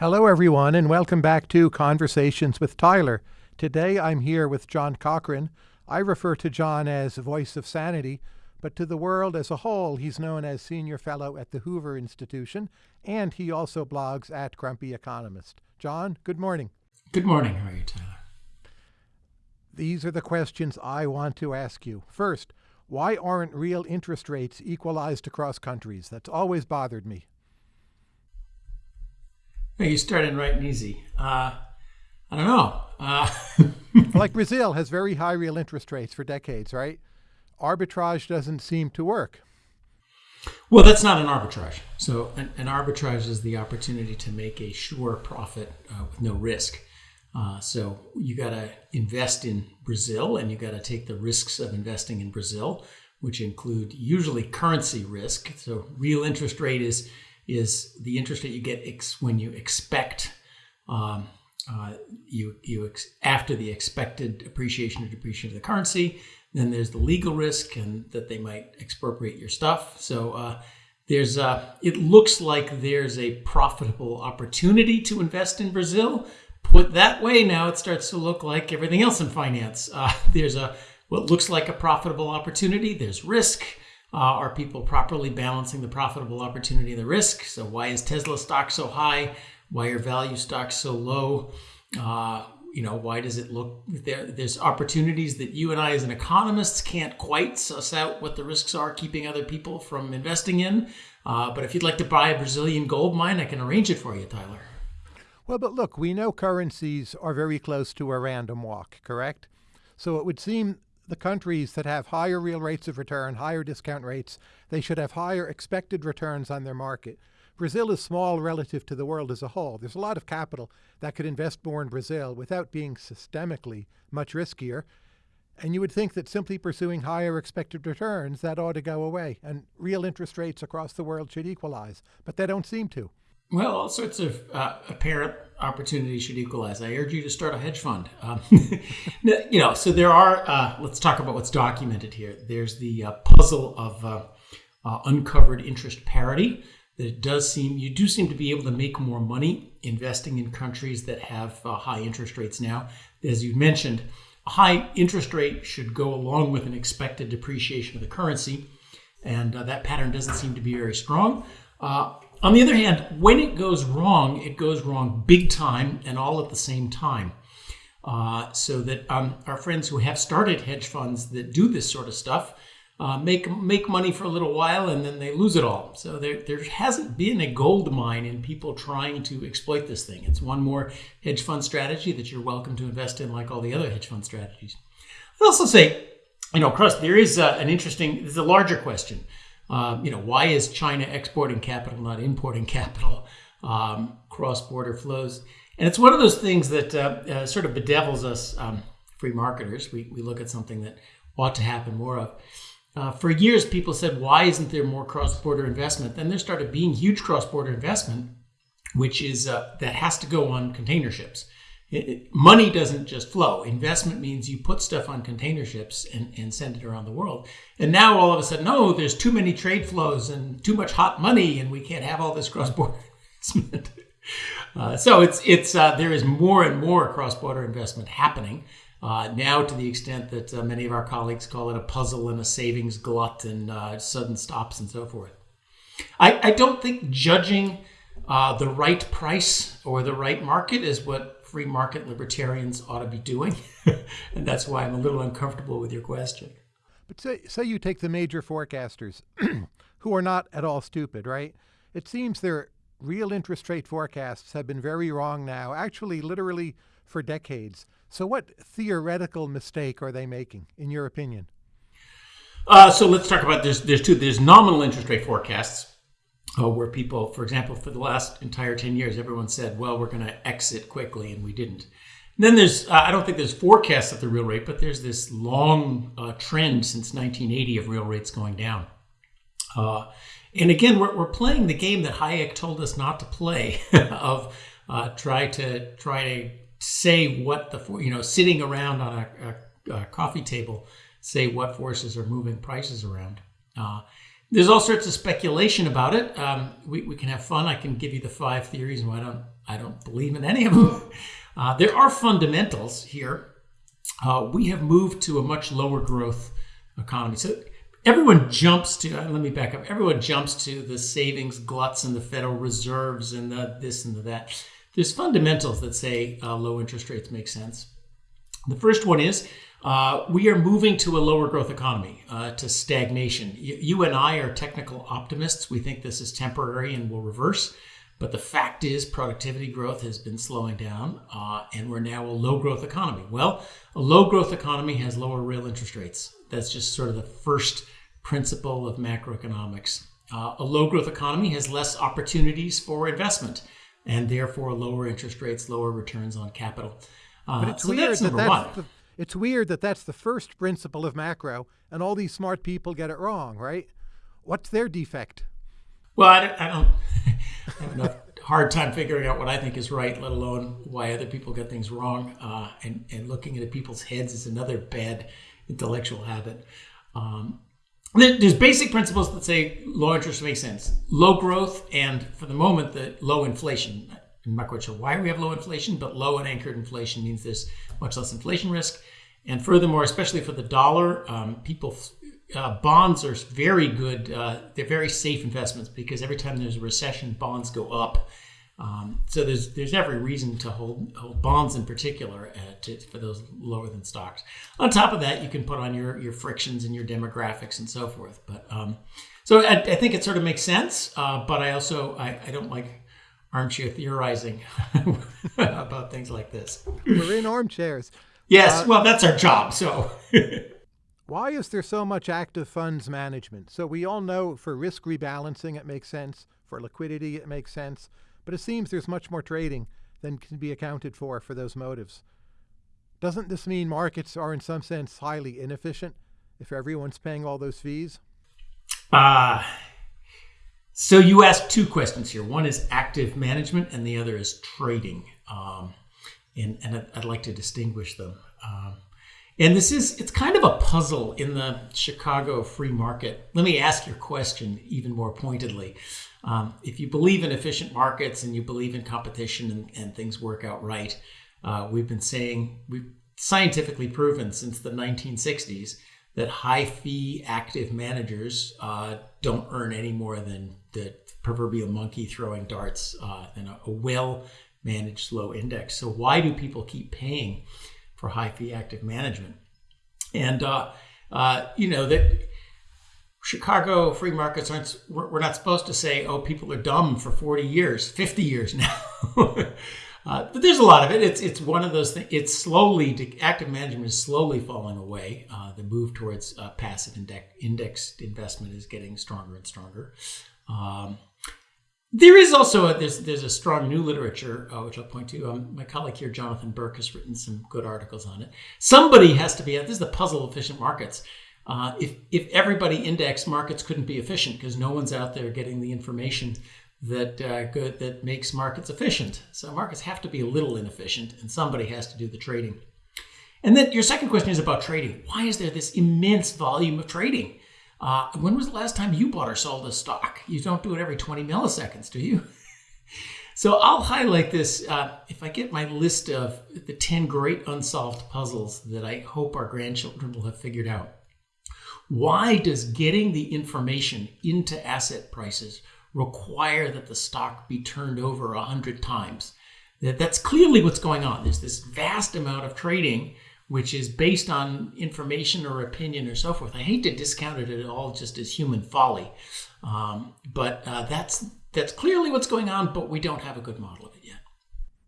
Hello, everyone, and welcome back to Conversations with Tyler. Today I'm here with John Cochrane. I refer to John as Voice of Sanity, but to the world as a whole, he's known as Senior Fellow at the Hoover Institution, and he also blogs at Grumpy Economist. John, good morning. Good morning. How are you, Tyler? These are the questions I want to ask you. First, why aren't real interest rates equalized across countries? That's always bothered me. You started right and easy. Uh, I don't know. Uh, like Brazil has very high real interest rates for decades, right? Arbitrage doesn't seem to work. Well, that's not an arbitrage. So, an, an arbitrage is the opportunity to make a sure profit uh, with no risk. Uh, so, you got to invest in Brazil and you got to take the risks of investing in Brazil, which include usually currency risk. So, real interest rate is is the interest rate you get when you expect um, uh, you you after the expected appreciation or depreciation of the currency. Then there's the legal risk and that they might expropriate your stuff. So uh, there's uh, it looks like there's a profitable opportunity to invest in Brazil. Put that way, now it starts to look like everything else in finance. Uh, there's a what looks like a profitable opportunity. There's risk. Uh, are people properly balancing the profitable opportunity and the risk? So, why is Tesla stock so high? Why are value stocks so low? Uh, you know, why does it look there? There's opportunities that you and I, as an economists, can't quite suss out what the risks are, keeping other people from investing in. Uh, but if you'd like to buy a Brazilian gold mine, I can arrange it for you, Tyler. Well, but look, we know currencies are very close to a random walk, correct? So it would seem the countries that have higher real rates of return, higher discount rates, they should have higher expected returns on their market. Brazil is small relative to the world as a whole. There's a lot of capital that could invest more in Brazil without being systemically much riskier. And you would think that simply pursuing higher expected returns, that ought to go away. And real interest rates across the world should equalize. But they don't seem to. Well, all sorts of uh, apparent opportunities should equalize. I urge you to start a hedge fund. Um, you know, so there are. Uh, let's talk about what's documented here. There's the uh, puzzle of uh, uh, uncovered interest parity. That it does seem you do seem to be able to make more money investing in countries that have uh, high interest rates now. As you mentioned, a high interest rate should go along with an expected depreciation of the currency, and that pattern doesn't seem to be very strong. On the other hand, when it goes wrong, it goes wrong big time and all at the same time. Uh, so that um, our friends who have started hedge funds that do this sort of stuff uh, make make money for a little while and then they lose it all. So there there hasn't been a gold mine in people trying to exploit this thing. It's one more hedge fund strategy that you're welcome to invest in, like all the other hedge fund strategies. I'd also say, you know, Crust, there is uh, an interesting. There's a larger question. Um, you know, why is China exporting capital, not importing capital? Um, cross-border flows, and it's one of those things that uh, uh, sort of bedevils us um, free marketers. We, we look at something that ought to happen more of. Uh, for years, people said, "Why isn't there more cross-border investment?" Then there started being huge cross-border investment, which is uh, that has to go on container ships. It, money doesn't just flow. Investment means you put stuff on container ships and, and send it around the world. And now all of a sudden, no, there's too many trade flows and too much hot money, and we can't have all this cross-border investment. Uh, so it's it's uh, there is more and more cross-border investment happening uh, now, to the extent that uh, many of our colleagues call it a puzzle and a savings glut and uh, sudden stops and so forth. I, I don't think judging uh, the right price or the right market is what free market libertarians ought to be doing. and that's why I'm a little uncomfortable with your question. But say, say you take the major forecasters who are not at all stupid, right? It seems their real interest rate forecasts have been very wrong now, actually, literally for decades. So, what theoretical mistake are they making, in your opinion? Uh, so let's talk about there's there's two there's nominal interest rate forecasts uh, where people, for example, for the last entire 10 years, everyone said, well, we're going to exit quickly, and we didn't. And then there's, uh, I don't think there's forecasts of the real rate, but there's this long uh, trend since 1980 of real rates going down. Uh, and again, we're, we're playing the game that Hayek told us not to play of uh, try to try to say what the, you know, sitting around on a, a, a coffee table, say what forces are moving prices around. There's all sorts of speculation about it. Um, we, we can have fun. I can give you the five theories, and why don't I don't believe in any of them. Uh, there are fundamentals here. Uh, we have moved to a much lower growth economy. So everyone jumps to, uh, let me back up, everyone jumps to the savings gluts and the Federal Reserves and the this and the that. There's fundamentals that say uh, low interest rates make sense. The first one is uh, we are moving to a lower growth economy, uh, to stagnation. You, you, and I are technical optimists. We think this is temporary and will reverse. But the fact is, productivity growth has been slowing down, uh, and we're now a low growth economy. Well, a low growth economy has lower real interest rates. That's just sort of the first principle of macroeconomics. Uh, a low growth economy has less opportunities for investment, and therefore lower interest rates, lower returns on capital. Uh, but it's so weird that's that that's the, it's weird that that's the first principle of macro, and all these smart people get it wrong, right? What's their defect? Well, I don't, I don't have a hard time figuring out what I think is right, let alone why other people get things wrong. Uh, and, and looking into people's heads is another bad intellectual habit. Um, there's basic principles that say low interest makes sense, low growth, and for the moment, the low inflation. I'm not quite sure why we have low inflation, but low and anchored inflation means there's much less inflation risk. And furthermore, especially for the dollar, um, people uh, bonds are very good. Uh, they're very safe investments because every time there's a recession, bonds go up. Um, so there's there's every reason to hold, hold bonds in particular uh, to, for those lower than stocks. On top of that, you can put on your your frictions and your demographics and so forth. But um, so I, I, think it sort of makes sense. Uh, but I also I, I don't like armchair theorizing about things like this. We're in armchairs. Yes, uh, well, that's our job. So. Why is there so much active funds management? So we all know for risk rebalancing it makes sense, for liquidity it makes sense, but it seems there's much more trading than can be accounted for for those motives. Doesn't this mean markets are in some sense highly inefficient if everyone's paying all those fees? Uh, so you asked two questions here. One is active management and the other is trading. Um, and, and I'd, like to distinguish them. Um, and this is, it's kind of a puzzle in the Chicago free market. Let me ask your question even more pointedly. Um, if you believe in efficient markets and you believe in competition and, and things work out right, uh, we've been saying, we've scientifically proven since the 1960s that high fee active managers uh, don't earn any more than the proverbial monkey throwing darts uh, than a, a well managed low index. So, why do people keep paying? for high fee active management. And, uh, uh, you know, that Chicago free markets aren't, we're not supposed to say, oh, people are dumb for 40 years, 50 years now. uh, but there's a lot of it. It's, it's one of those things, it's slowly, active management is slowly falling away. Uh, the move towards uh, passive index, indexed investment is getting stronger and stronger. Um, there is also a, there's there's a strong new literature uh, which I'll point to. Um, my colleague here, Jonathan Berk, has written some good articles on it. Somebody has to be. This is the puzzle of efficient markets. Uh, if if everybody indexed, markets couldn't be efficient because no one's out there getting the information that uh, good that makes markets efficient. So markets have to be a little inefficient, and somebody has to do the trading. And then your second question is about trading. Why is there this immense volume of trading? Uh, when was the last time you bought or sold a stock? You don't do it every 20 milliseconds, do you? so I'll highlight this. Uh, if I get my list of the 10 great unsolved puzzles that I hope our grandchildren will have figured out. Why does getting the information into asset prices require that the stock be turned over 100 times? That's clearly what's going on. There's this vast amount of trading which is based on information or opinion or so forth. I hate to discount it at all just as human folly, um, but uh, that's that's clearly what's going on. But we don't have a good model of it yet.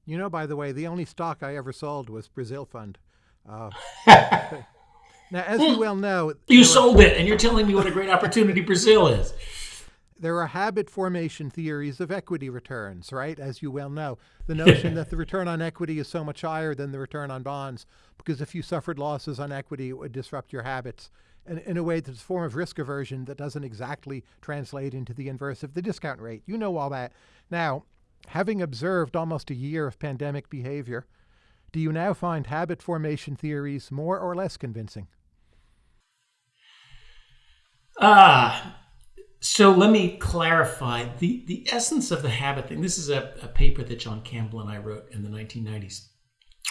You know, by the way, the only stock I ever sold was Brazil Fund. Uh, now, as you well know, you sold it, and you're telling me what a great opportunity Brazil is. There are habit formation theories of equity returns, right? As you well know, the notion that the return on equity is so much higher than the return on bonds because if you suffered losses on equity, it would disrupt your habits. And in a way that's a form of risk aversion that doesn't exactly translate into the inverse of the discount rate. You know all that. Now, having observed almost a year of pandemic behavior, do you now find habit formation theories more or less convincing? Ah, So let me clarify the, the essence of the habit thing. This is a, a paper that John Campbell and I wrote in the 1990s.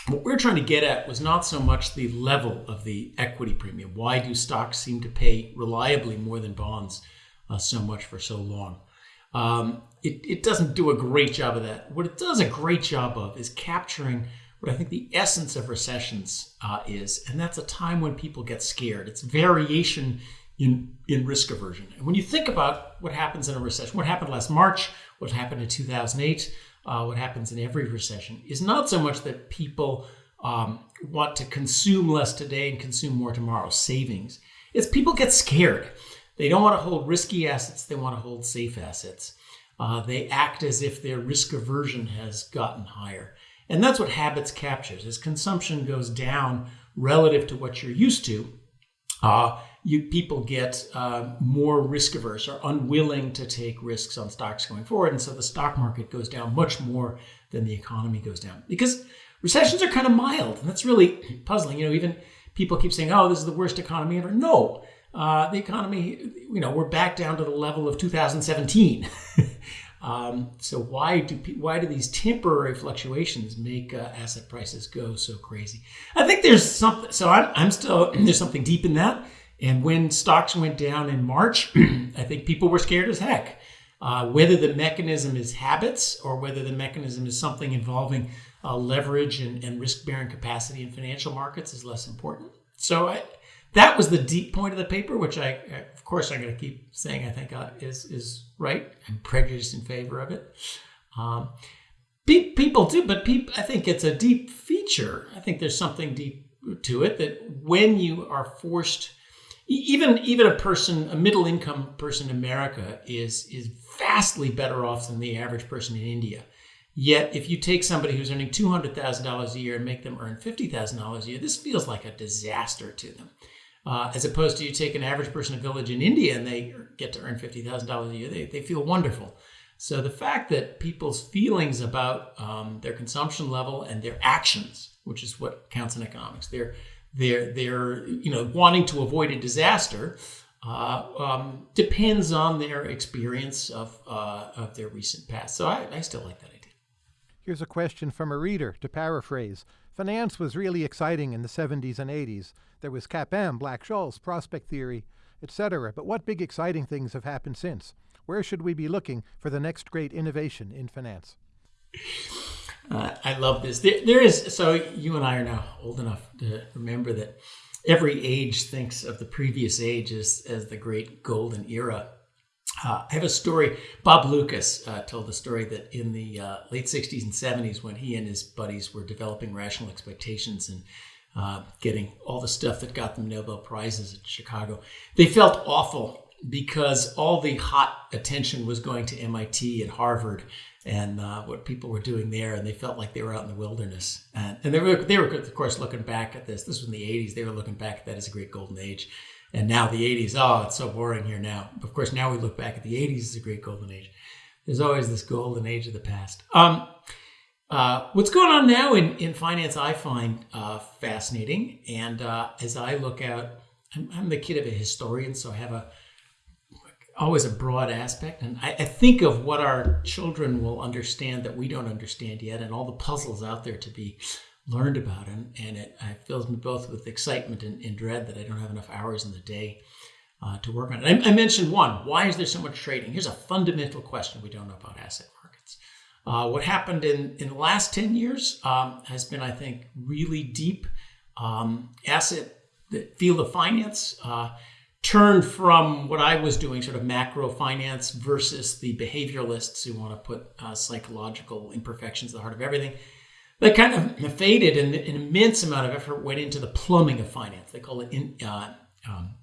What we're trying to get at was not so much the level of the equity premium. Why do stocks seem to pay reliably more than bonds uh, so much for so long? Um, it, it doesn't do a great job of that. What it does a great job of is capturing what I think the essence of recessions uh, is, and that's a time when people get scared. It's variation in, in risk aversion. And when you think about what happens in a recession, what happened last March, what happened in 2008, uh, what happens in every recession, is not so much that people um, want to consume less today and consume more tomorrow, savings. It's people get scared. They don't want to hold risky assets, they want to hold safe assets. Uh, they act as if their risk aversion has gotten higher. And that's what habits captures. As consumption goes down relative to what you're used to, uh, you people get uh, more risk averse or unwilling to take risks on stocks going forward, and so the stock market goes down much more than the economy goes down because recessions are kind of mild, and that's really puzzling. You know, even people keep saying, "Oh, this is the worst economy ever." No, uh, the economy, you know, we're back down to the level of 2017. um, so why do why do these temporary fluctuations make uh, asset prices go so crazy? I think there's something. So I'm, I'm still there's something deep in that. And when stocks went down in March, I think people were scared as heck. Uh, whether the mechanism is habits or whether the mechanism is something involving uh, leverage and, and risk bearing capacity in financial markets is less important. So I, that was the deep point of the paper, which I, of course, I'm going to keep saying I think uh, is is right. I'm prejudiced in favor of it. Um, people do, but I think it's a deep feature. I think there's something deep to it that when you are forced even even a person, a middle income person in America is is vastly better off than the average person in India. Yet, if you take somebody who's earning two hundred thousand dollars a year and make them earn fifty thousand dollars a year, this feels like a disaster to them. Uh, as opposed to you take an average person in a village in India and they get to earn fifty thousand dollars a year, they, they feel wonderful. So the fact that people's feelings about um, their consumption level and their actions, which is what counts in economics, their they're they're you know wanting to avoid a disaster uh, um, depends on their experience of uh, of their recent past. So I, I still like that idea. Here's a question from a reader. To paraphrase, finance was really exciting in the 70s and 80s. There was CAPM, Black Scholes, prospect theory, etc. But what big exciting things have happened since? Where should we be looking for the next great innovation in finance? Uh, I love this. There, there is so you and I are now old enough to remember that every age thinks of the previous age as, as the great golden era. Uh, I have a story. Bob Lucas uh, told the story that in the uh, late 60s and 70s, when he and his buddies were developing rational expectations and uh, getting all the stuff that got them Nobel Prizes at Chicago, they felt awful because all the hot attention was going to MIT and Harvard and uh, what people were doing there, and they felt like they were out in the wilderness. And, and they were, they were of course looking back at this. This was in the '80s. They were looking back at that as a great golden age. And now the '80s, oh, it's so boring here now. Of course, now we look back at the '80s as a great golden age. There's always this golden age of the past. Um, uh, what's going on now in, in finance, I find uh, fascinating. And uh, as I look out, I'm, I'm, the kid of a historian, so I have a always a broad aspect. And I, I, think of what our children will understand that we don't understand yet, and all the puzzles out there to be learned about. And, and it, it fills me both with excitement and, and, dread that I don't have enough hours in the day uh, to work on it. I, I, mentioned one why is there so much trading? Here's a fundamental question we don't know about asset markets. Uh, what happened in, in the last 10 years um, has been, I think, really deep um, asset the field of finance. Uh, turned from what I was doing, sort of macro finance, versus the behavioralists who want to put uh, psychological imperfections at the heart of everything. That kind of faded, and an immense amount of effort went into the plumbing of finance. They call it in, uh, um,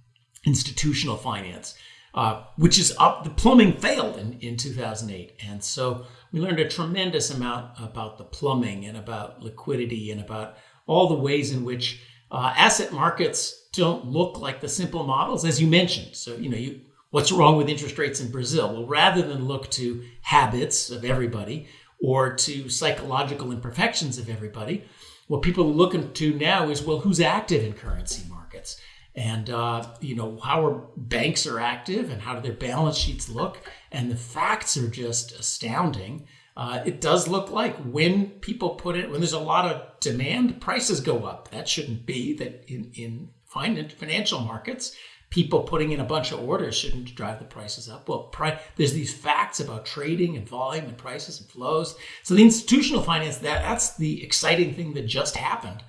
institutional finance, uh, which is up. The plumbing failed in, in 2008, and so we learned a tremendous amount about the plumbing and about liquidity and about all the ways in which uh, asset markets don't look like the simple models, as you mentioned. So, you know, you, what's wrong with interest rates in Brazil? Well, rather than look to habits of everybody or to psychological imperfections of everybody, what people are looking to now is, well, who's active in currency markets? and uh, you know how our banks are active and how do their balance sheets look and the facts are just astounding uh, it does look like when people put it when there's a lot of demand prices go up that shouldn't be that in, in financial markets people putting in a bunch of orders shouldn't drive the prices up. Well pri- there's these facts about trading and volume and prices and flows. So the institutional finance that that's the exciting thing that just happened.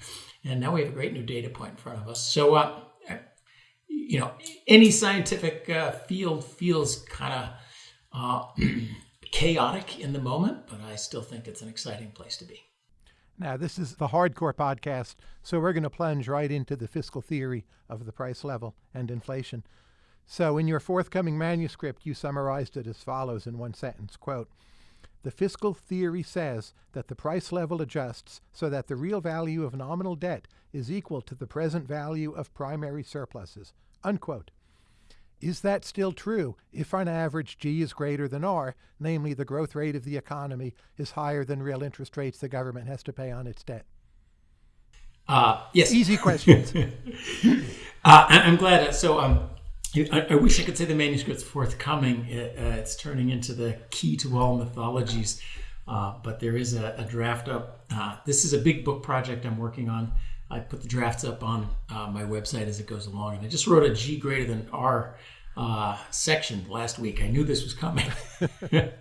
And now we have a great new data point in front of us. So uh, you know, any scientific uh, field feels kind of uh, chaotic in the moment, but I still think it's an exciting place to be. Now, this is the hardcore podcast, so we're going to plunge right into the fiscal theory of the price level and inflation. So, in your forthcoming manuscript, you summarized it as follows in one sentence quote, the fiscal theory says that the price level adjusts so that the real value of nominal debt is equal to the present value of primary surpluses. Unquote. Is that still true if on average G is greater than R, namely the growth rate of the economy is higher than real interest rates the government has to pay on its debt? Uh, yes. Easy questions. uh, I'm glad. So um, I, I, wish I could say the manuscript's forthcoming. It, uh, it's turning into the key to all mythologies, uh, but there is a, a draft up. Uh, this is a big book project I'm working on. I put the drafts up on uh, my website as it goes along, and I just wrote a G greater than R uh, section last week. I knew this was coming.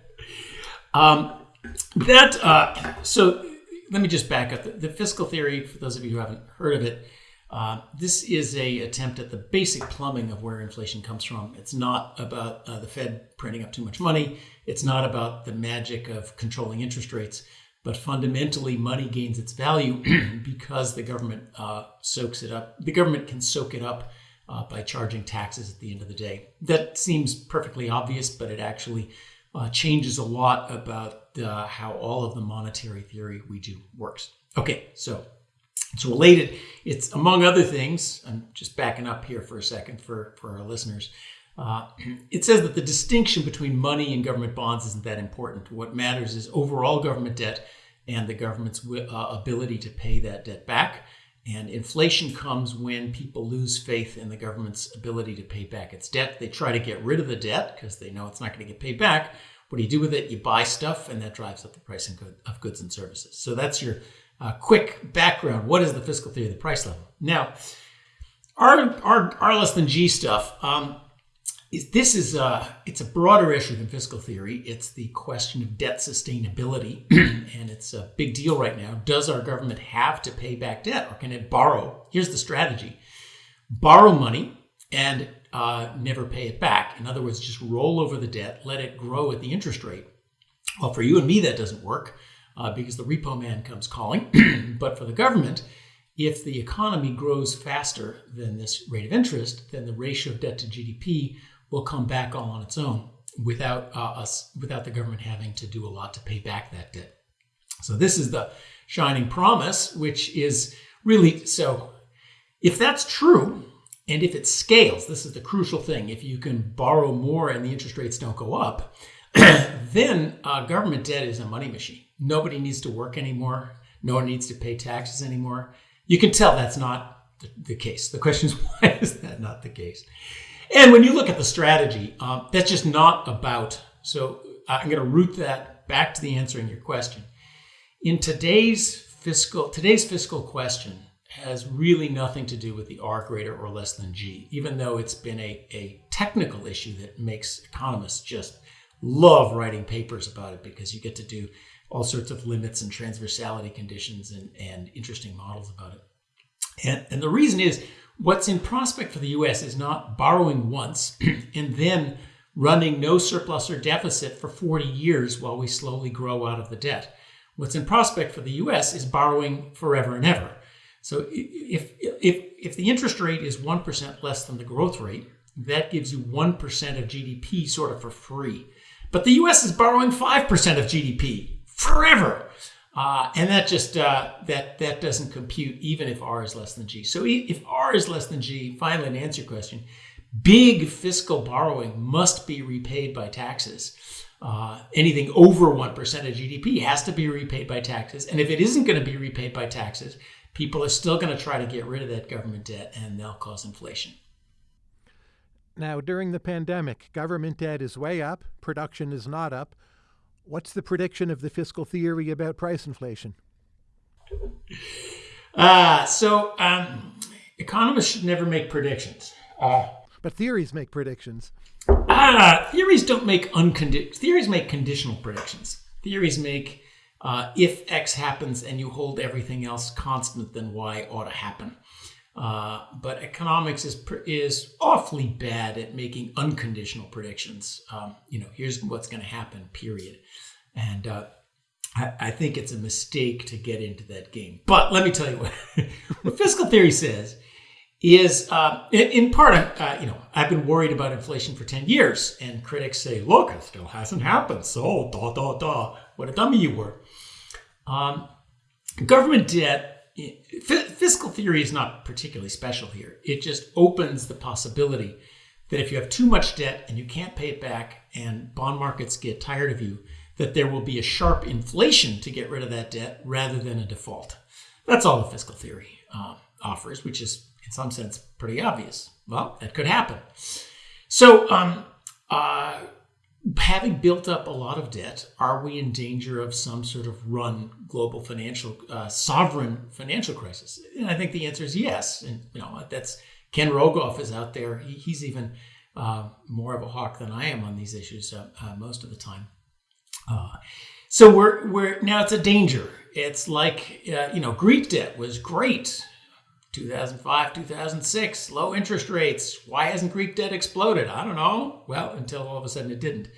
um, that uh, so let me just back up. The, the fiscal theory, for those of you who haven't heard of it uh, this is a attempt at the basic plumbing of where inflation comes from. It's not about uh, the Fed printing up too much money. It's not about the magic of controlling interest rates. But fundamentally, money gains its value because the government uh, soaks it up. The government can soak it up uh, by charging taxes at the end of the day. That seems perfectly obvious, but it actually uh, changes a lot about how all of the monetary theory we do works. Okay, so it's related. It's among other things. I'm just backing up here for a second for, for our listeners. Uh, it says that the distinction between money and government bonds isn't that important. What matters is overall government debt and the government's uh, ability to pay that debt back. And inflation comes when people lose faith in the government's ability to pay back its debt. They try to get rid of the debt because they know it's not going to get paid back. What do you do with it? You buy stuff, and that drives up the price of goods and services. So that's your uh, quick background. What is the fiscal theory of the price level? Now, R, R, R less than G stuff. Um, is, this is a, it's a broader issue than fiscal theory. It's the question of debt sustainability, and it's a big deal right now. Does our government have to pay back debt, or can it borrow? Here's the strategy: borrow money and uh, never pay it back. In other words, just roll over the debt, let it grow at the interest rate. Well, for you and me, that doesn't work uh, because the repo man comes calling. but for the government, if the economy grows faster than this rate of interest, then the ratio of debt to GDP will come back all on its own without uh, us, without the government having to do a lot to pay back that debt. So this is the shining promise, which is really so. If that's true, and if it scales, this is the crucial thing. If you can borrow more and the interest rates don't go up, then uh, government debt is a money machine. Nobody needs to work anymore. No one needs to pay taxes anymore. You can tell that's not the, the case. The question is, why is that not the case? And when you look at the strategy, um, that's just not about. So I'm going to root that back to the answering your question. In today's fiscal today's fiscal question has really nothing to do with the R greater or less than G, even though it's been a, a technical issue that makes economists just love writing papers about it because you get to do all sorts of limits and transversality conditions and, and interesting models about it. And, and the reason is what's in prospect for the US is not borrowing once and then running no surplus or deficit for 40 years while we slowly grow out of the debt. What's in prospect for the US is borrowing forever and ever. So if, if, if the interest rate is 1% less than the growth rate, that gives you 1% of GDP sort of for free. But the US is borrowing 5% of GDP forever. Uh, and that just uh, that that doesn't compute even if R is less than G. So if R is less than G, finally to answer your question, big fiscal borrowing must be repaid by taxes. Uh, anything over 1% of GDP has to be repaid by taxes. And if it isn't going to be repaid by taxes, people are still going to try to get rid of that government debt and they'll cause inflation. Now, during the pandemic, government debt is way up, production is not up. What's the prediction of the fiscal theory about price inflation? Uh, so, um, economists should never make predictions. Uh, but theories make predictions. Ah, theories don't make uncondi- theories make conditional predictions. Theories make uh, if X happens and you hold everything else constant, then Y ought to happen. Uh, but economics is is awfully bad at making unconditional predictions. Um, you know, here's what's going to happen. Period. And uh, I, I, think it's a mistake to get into that game. But let me tell you what, what fiscal theory says is uh, in, in, part, uh, you know, I've been worried about inflation for 10 years, and critics say, look, it still hasn't happened. So, da, da, da, what a dummy you were. Um, government debt, fiscal theory is not particularly special here. It just opens the possibility that if you have too much debt and you can't pay it back, and bond markets get tired of you, that there will be a sharp inflation to get rid of that debt rather than a default. That's all the fiscal theory uh, offers, which is in some sense pretty obvious. Well, that could happen. So, um, uh, having built up a lot of debt, are we in danger of some sort of run global financial uh, sovereign financial crisis? And I think the answer is yes. And you know that's Ken Rogoff is out there. He, he's even uh, more of a hawk than I am on these issues uh, uh most of the time. Uh, so we're we're now it's a danger. It's like uh, you know Greek debt was great 2005, 2006, low interest rates. Why hasn't Greek debt exploded? I don't know. Well, until all of a sudden it didn't.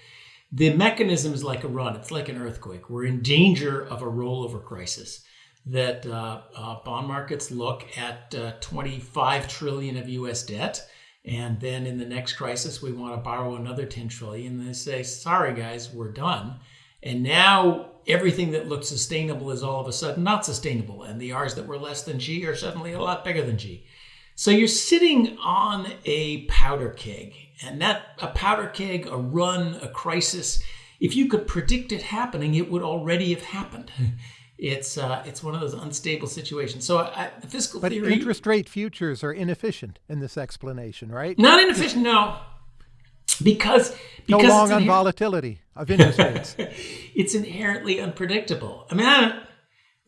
The mechanism is like a run, it's like an earthquake. We're in danger of a rollover crisis. That uh, uh, bond markets look at uh, 25 trillion of US debt, and then in the next crisis, we want to borrow another 10 trillion. And they say, sorry, guys, we're done. And now everything that looked sustainable is all of a sudden not sustainable. And the R's that were less than G are suddenly a lot bigger than G. So you're sitting on a powder keg. And that, a powder keg, a run, a crisis, if you could predict it happening, it would already have happened. It's uh, it's one of those unstable situations. So I, fiscal but theory. interest rate futures are inefficient in this explanation, right? Not inefficient, no because because no long on volatility of interest rates. it's inherently unpredictable. I mean, I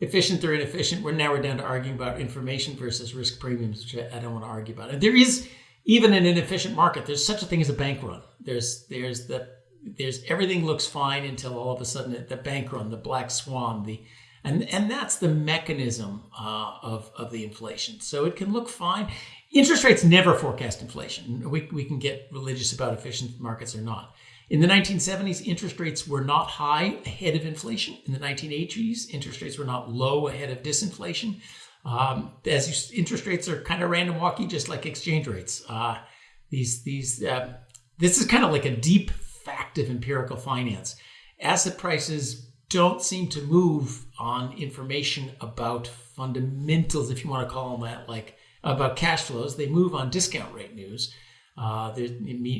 efficient or inefficient. We're now we're down to arguing about information versus risk premiums, which I, I don't want to argue about. And there is even in an efficient market, there's such a thing as a bank run. There's there's the there's everything looks fine until all of a sudden the bank run, the black swan, the and and that's the mechanism uh, of of the inflation. So it can look fine interest rates never forecast inflation. We, we can get religious about efficient markets or not. In the 1970s, interest rates were not high ahead of inflation. In the 1980s, interest rates were not low ahead of disinflation. Um, as you, interest rates are kind of random walky, just like exchange rates. Uh, these these uh, this is kind of like a deep fact of empirical finance. Asset prices don't seem to move on information about fundamentals, if you want to call them that, like about cash flows. They move on discount rate news. Uh,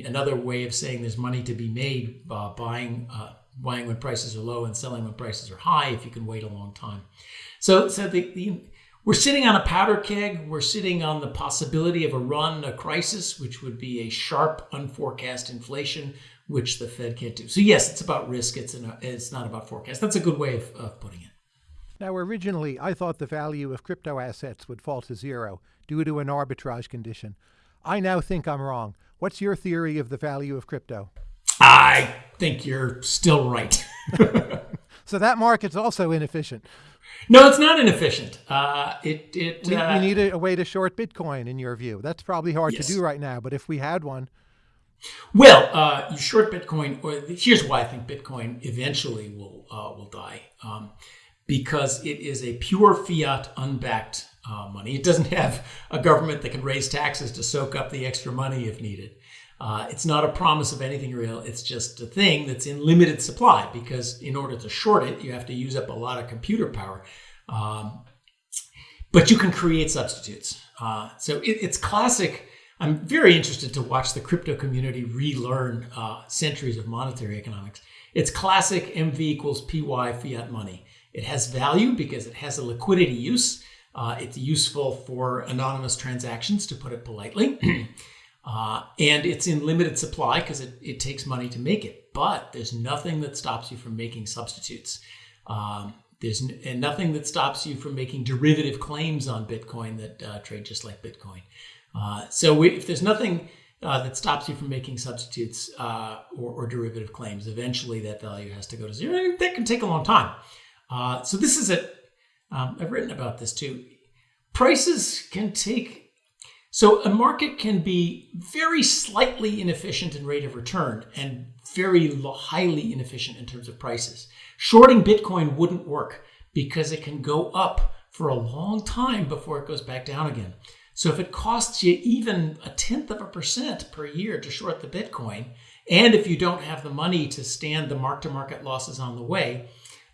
another way of saying there's money to be made uh, buying uh, buying when prices are low and selling when prices are high if you can wait a long time. So so the, the we're sitting on a powder keg. We're sitting on the possibility of a run, a crisis, which would be a sharp, unforecast inflation, which the Fed can't do. So yes, it's about risk. It's an, it's not about forecast. That's a good way of, of putting it. Now, originally, I thought the value of crypto assets would fall to zero due to an arbitrage condition. I now think I'm wrong. What's your theory of the value of crypto? I think you're still right. so that market's also inefficient. No, it's not inefficient. Uh, it, it, we, uh, we need a, a, way to short Bitcoin, in your view. That's probably hard yes. to do right now, but if we had one. Well, uh, you short Bitcoin. Or here's why I think Bitcoin eventually will uh, will die, um, because it is a pure fiat, unbacked uh, money. It doesn't have a government that can raise taxes to soak up the extra money if needed. Uh, it's not a promise of anything real. It's just a thing that's in limited supply because in order to short it, you have to use up a lot of computer power. Um, but you can create substitutes. Uh, so it, it's classic. I'm very interested to watch the crypto community relearn uh, centuries of monetary economics. It's classic MV equals PY fiat money. It has value because it has a liquidity use Uh, it's useful for anonymous transactions, to put it politely. uh, and it's in limited supply because it, it takes money to make it. But there's nothing that stops you from making substitutes. Um, there's and nothing that stops you from making derivative claims on Bitcoin that uh, trade just like Bitcoin. Uh, so we, if there's nothing uh, that stops you from making substitutes uh, or, or, derivative claims, eventually that value has to go to zero. That can take a long time. Uh, so this is it. Um, I've written about this too. Prices can take. So a market can be very slightly inefficient in rate of return and very highly inefficient in terms of prices. Shorting Bitcoin wouldn't work because it can go up for a long time before it goes back down again. So if it costs you even a tenth of a percent per year to short the Bitcoin, and if you don't have the money to stand the mark to market losses on the way,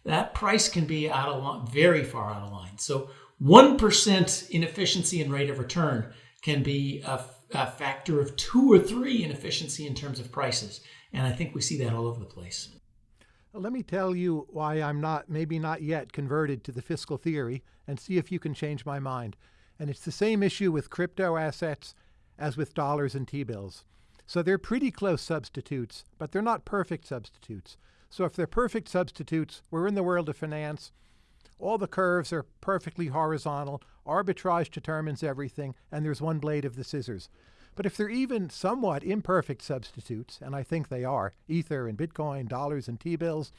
that price can be out of line, very far out of line. So 1% inefficiency in rate of return can be a, a factor of two or three inefficiency in terms of prices. And I think we see that all over the place. Let me tell you why I'm not, maybe not yet, converted to the fiscal theory and see if you can change my mind. And it's the same issue with crypto assets as with dollars and T bills. So they're pretty close substitutes, but they're not perfect substitutes. So if they're perfect substitutes, we're in the world of finance. All the curves are perfectly horizontal. Arbitrage determines everything, and there's one blade of the scissors. But if they're even somewhat imperfect substitutes, and I think they are, Ether and Bitcoin, dollars and T-bills,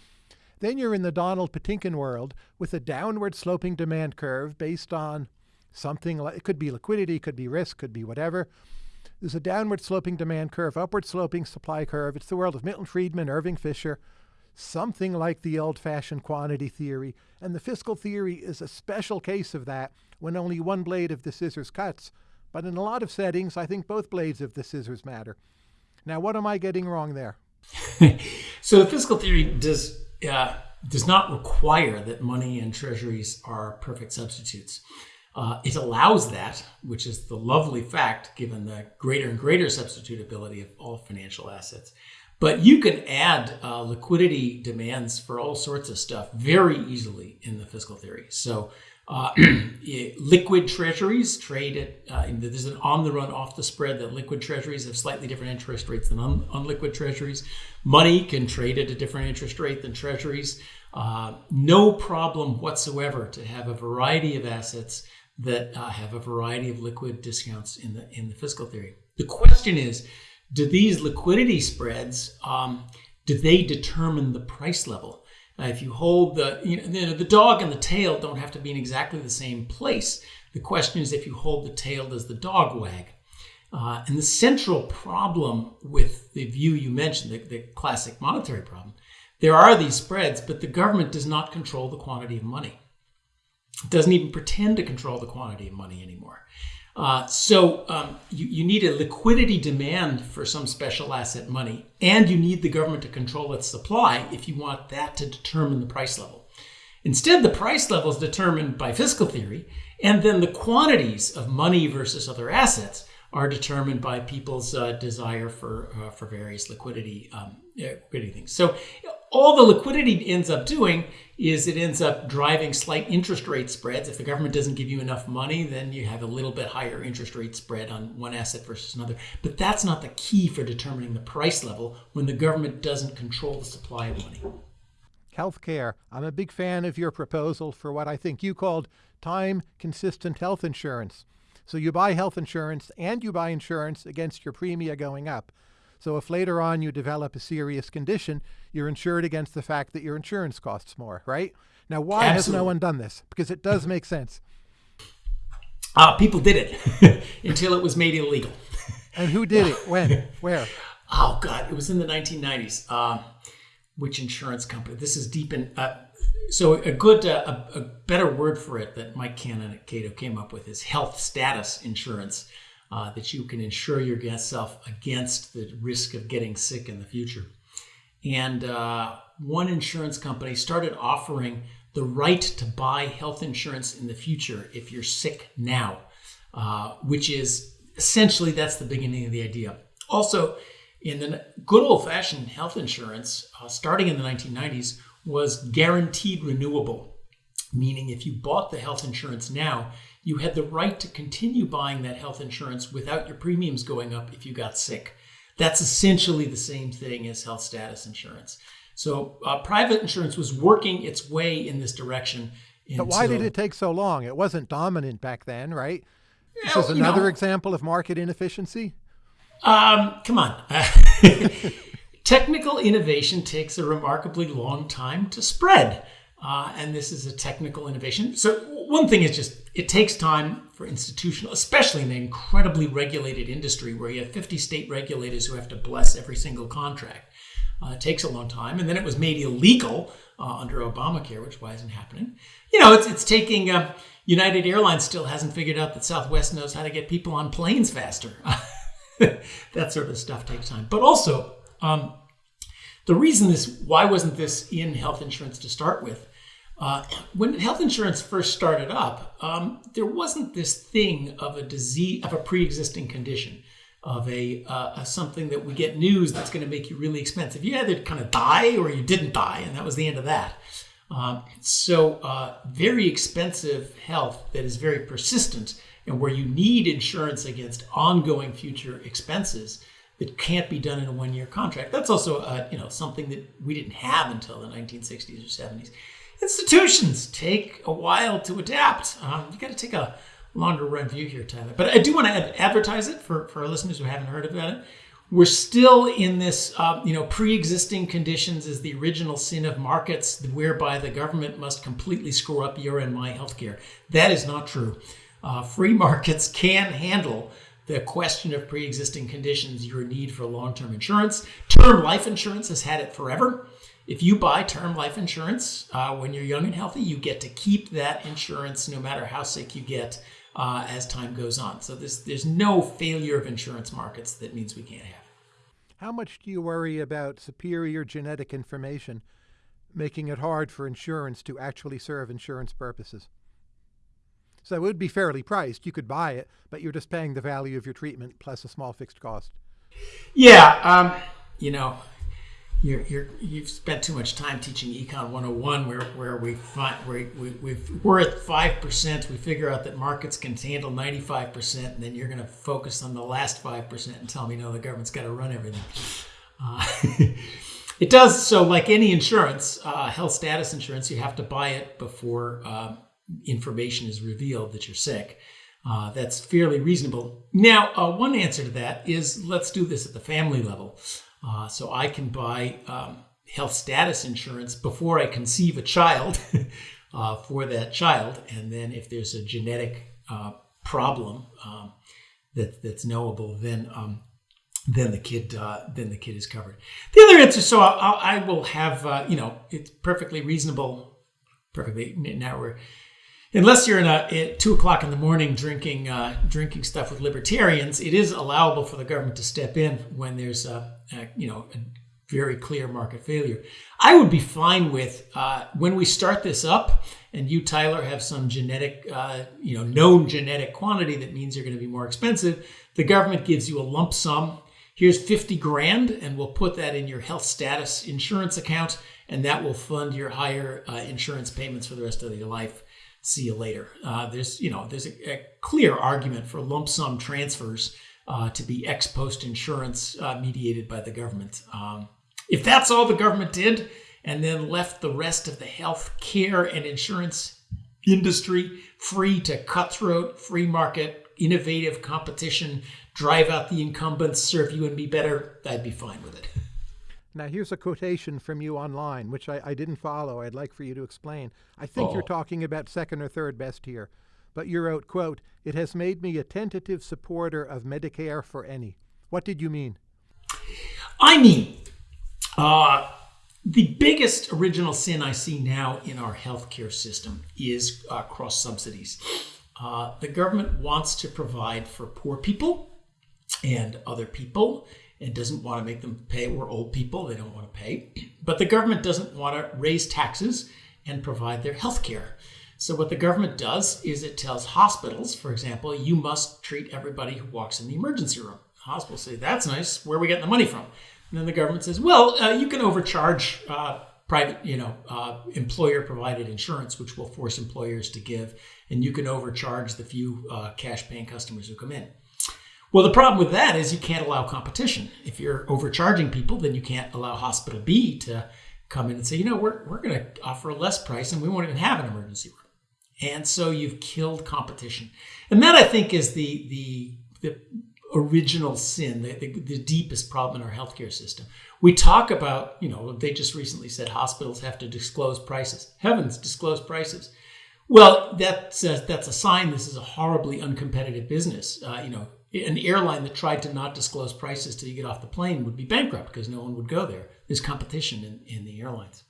then you're in the Donald Patinkin world with a downward sloping demand curve based on something like, it could be liquidity, could be risk, could be whatever. There's a downward sloping demand curve, upward sloping supply curve. It's the world of Milton Friedman, Irving Fisher, something like the old fashioned quantity theory. And the fiscal theory is a special case of that when only one blade of the scissors cuts but in a lot of settings, I think both blades of the scissors matter. Now, what am I getting wrong there? so the fiscal theory does uh, does not require that money and treasuries are perfect substitutes. Uh, it allows that, which is the lovely fact, given the greater and greater substitutability of all financial assets. But you can add uh, liquidity demands for all sorts of stuff very easily in the fiscal theory. So uh, liquid treasuries trade at, uh, there's an on the run, off the spread that liquid treasuries have slightly different interest rates than un- unliquid treasuries. Money can trade at a different interest rate than treasuries. Uh, no problem whatsoever to have a variety of assets that uh, have a variety of liquid discounts in the in the fiscal theory. The question is, do these liquidity spreads um, do they determine the price level? Uh, if you hold the, you know, the dog and the tail don't have to be in exactly the same place. The question is if you hold the tail, does the dog wag? Uh, and the central problem with the view you mentioned, the, the classic monetary problem, there are these spreads, but the government does not control the quantity of money. It doesn't even pretend to control the quantity of money anymore. Uh, so um, you, you need a liquidity demand for some special asset money, and you need the government to control its supply if you want that to determine the price level. Instead, the price level is determined by fiscal theory, and then the quantities of money versus other assets are determined by people's uh, desire for uh, for various liquidity um, liquidity things. So all the liquidity ends up doing is it ends up driving slight interest rate spreads. If the government doesn't give you enough money, then you have a little bit higher interest rate spread on one asset versus another. But that's not the key for determining the price level when the government doesn't control the supply of money. Healthcare. I'm a big fan of your proposal for what I think you called time consistent health insurance. So you buy health insurance and you buy insurance against your premia going up. So if later on you develop a serious condition, you're insured against the fact that your insurance costs more, right? Now, why Absolutely. has no one done this? Because it does make sense. Uh, people did it until it was made illegal. and who did it? When? Where? Oh, God. It was in the 1990s. Uh, which insurance company? This is deep in. Uh, so a good, uh, a, a, better word for it that Mike Cannon at Cato came up with is health status insurance uh, that you can insure yourself against the risk of getting sick in the future. And uh, one insurance company started offering the right to buy health insurance in the future if you're sick now, uh, which is essentially that's the beginning of the idea. Also, in the good old fashioned health insurance, uh, starting in the 1990s, was guaranteed renewable, meaning if you bought the health insurance now, you had the right to continue buying that health insurance without your premiums going up if you got sick. That's essentially the same thing as health status insurance. So uh, private insurance was working its way in this direction. But why did it take so long? It wasn't dominant back then, right? This Yeah, is another know. example of market inefficiency. Um, come on. technical innovation takes a remarkably long time to spread. Uh, and this is a technical innovation. So, one thing is just it takes time for institutional, especially in an incredibly regulated industry where you have 50 state regulators who have to bless every single contract. Uh, it takes a long time. And then it was made illegal uh, under Obamacare, which why isn't happening. You know, it's, it's taking. Uh, United Airlines still hasn't figured out that Southwest knows how to get people on planes faster. that sort of stuff takes time. But also, um, the reason this why wasn't this in health insurance to start with? Uh, when health insurance first started up, um, there wasn't this thing of a disease of a pre-existing condition of a, uh, a something that we get news that's going to make you really expensive. You either kind of die or you didn't die, and that was the end of that. Um, so, uh, very expensive health that is very persistent and where you need insurance against ongoing future expenses that can't be done in a one-year contract. That's also, you know, something that we didn't have until the 1960s or 70s. Institutions take a while to adapt. Um, you got to take a longer run view here, Tyler. But I do want to ad- advertise it for, for our listeners who haven't heard about it. We're still in this, uh, you know, pre-existing conditions is the original sin of markets, whereby the government must completely screw up your and my healthcare. That is not true. Uh, free markets can handle the question of pre-existing conditions, your need for long-term insurance. Term life insurance has had it forever. If you buy term life insurance uh, when you're young and healthy, you get to keep that insurance no matter how sick you get uh, as time goes on. So there's there's no failure of insurance markets that means we can't have. it. How much do you worry about superior genetic information making it hard for insurance to actually serve insurance purposes? So it would be fairly priced. You could buy it, but you're just paying the value of your treatment plus a small fixed cost. Yeah, um, you know, you're, you're you've spent too much time teaching Econ 101, where where we find where we, we've, we're at five percent. We figure out that markets can handle 95 percent, and then you're going to focus on the last five percent and tell me no, the government's got to run everything. Uh, it does so, like any insurance, uh, health status insurance, you have to buy it before uh, information is revealed that you're sick. Uh, that's fairly reasonable. Now, uh, one answer to that is let's do this at the family level. Uh, so I can buy um, health status insurance before I conceive a child uh, for that child, and then if there's a genetic uh, problem um, that that's knowable, then um, then the kid uh, then the kid is covered. The other answer, so I'll, I will have uh, you know it's perfectly reasonable. Perfectly now we're unless you're in a at two o'clock in the morning drinking uh, drinking stuff with libertarians, it is allowable for the government to step in when there's a, a you know a very clear market failure. I would be fine with uh, when we start this up, and you Tyler have some genetic uh, you know known genetic quantity that means you're going to be more expensive. The government gives you a lump sum. Here's 50 grand, and we'll put that in your health status insurance account, and that will fund your higher uh, insurance payments for the rest of your life see you later. Uh, there's you know there's a, a, clear argument for lump sum transfers uh, to be ex post insurance uh, mediated by the government. Um, if that's all the government did, and then left the rest of the health care and insurance industry free to cutthroat free market innovative competition drive out the incumbents serve you and me better i'd be fine with it Now, here's a quotation from you online, which I, I didn't follow. I'd like for you to explain. I think you're Oh. talking about second or third best here. But you wrote, quote, It has made me a tentative supporter of Medicare for any. What did you mean? I mean, uh, the biggest original sin I see now in our healthcare system is uh, cross subsidies. Uh, the government wants to provide for poor people and other people and doesn't want to make them pay. We're old people, they don't want to pay. But the government doesn't want to raise taxes and provide their health care. So, what the government does is it tells hospitals, for example, you must treat everybody who walks in the emergency room. Hospitals say, that's nice. Where are we getting the money from? And then the government says, well, uh, you can overcharge uh, private, you know, uh, employer-provided insurance, which will force employers to give, and you can overcharge the few uh, cash-paying customers who come in. Well, the problem with that is you can't allow competition. If you're overcharging people, then you can't allow Hospital B to come in and say, you know, we're, we're going to offer a less price and we won't even have an emergency room. And so you've killed competition. And that I think is the, the, the original sin, the, the, the deepest problem in our healthcare system. We talk about, you know, they just recently said hospitals have to disclose prices. Heavens, disclose prices. Well, that's a, that's a sign this is a horribly uncompetitive business. Uh, you know, an airline that tried to not disclose prices till you get off the plane would be bankrupt because no one would go there. There's competition in, in the airlines.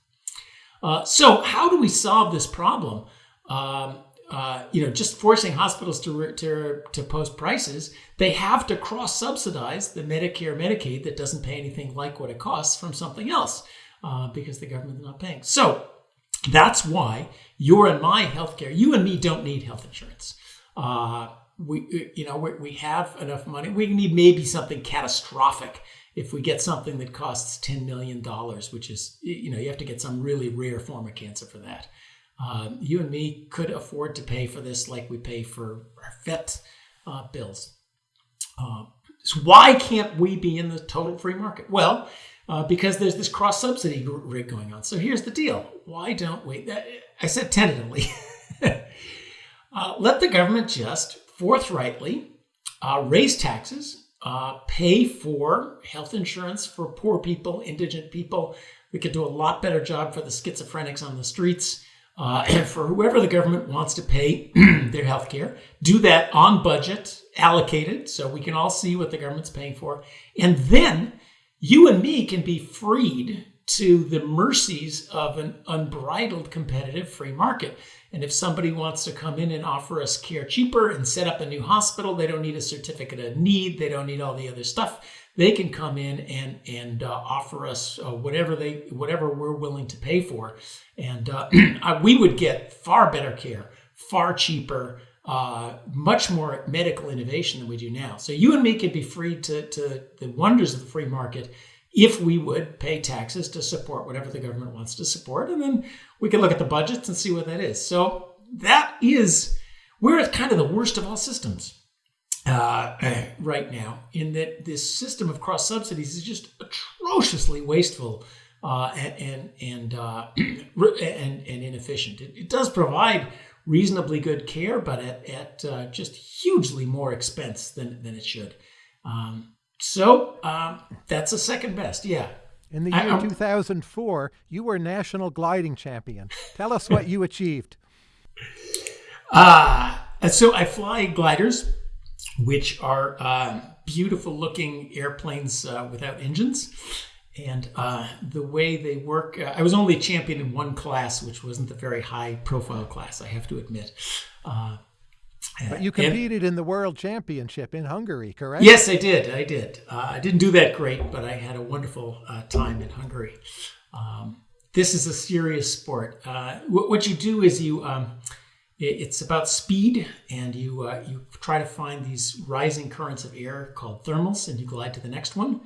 Uh, so, how do we solve this problem? Um, uh, you know, just forcing hospitals to, to, to post prices, they have to cross subsidize the Medicare, Medicaid that doesn't pay anything like what it costs from something else uh, because the government's not paying. So, that's why your and my healthcare, you and me don't need health insurance. Uh, we you know we, we have enough money. We need maybe something catastrophic if we get something that costs 10 million dollars which is you know you have to get some really rare form of cancer for that. Um, you and me could afford to pay for this like we pay for our vet uh, bills. Uh, so why can't we be in the total free market? Well uh, because there's this cross subsidy rig going on. So here's the deal. Why don't we i said tentatively. Uh, let the government just forthrightly uh, raise taxes, uh, pay for health insurance for poor people, indigent people. We could do a lot better job for the schizophrenics on the streets. Uh, and for whoever the government wants to pay their health care, do that on budget, allocated, so we can all see what the government's paying for. And then you and me can be freed to the mercies of an unbridled competitive free market. And if somebody wants to come in and offer us care cheaper and set up a new hospital, they don't need a certificate of need, they don't need all the other stuff. They can come in and and uh, offer us uh, whatever they whatever we're willing to pay for, and uh, we would get far better care, far cheaper, uh, much more medical innovation than we do now. So you and me could be free to to the wonders of the free market if we would pay taxes to support whatever the government wants to support. And then we can look at the budgets and see what that is. So that is, we're at kind of the worst of all systems uh, right now, in that this system of cross subsidies is just atrociously wasteful. Uh, and and uh, and and inefficient. It, it, does provide reasonably good care, but at, at uh, just hugely more expense than, than it should. Um, so um, that's the second best. Yeah. In the year I, 2004, you were national gliding champion. Tell us what you achieved. Uh, so I fly gliders, which are uh, beautiful looking airplanes uh, without engines. And uh, the way they work, uh, I was only champion in one class, which wasn't a very high profile class, I have to admit. Uh, but you competed and, in the World Championship in Hungary, correct? Yes, I did. I did. Uh, I didn't do that great, but I had a wonderful uh, time in Hungary. Um, this is a serious sport. Uh, what you do is you. Um, it's about speed, and you uh, you try to find these rising currents of air called thermals, and you glide to the next one.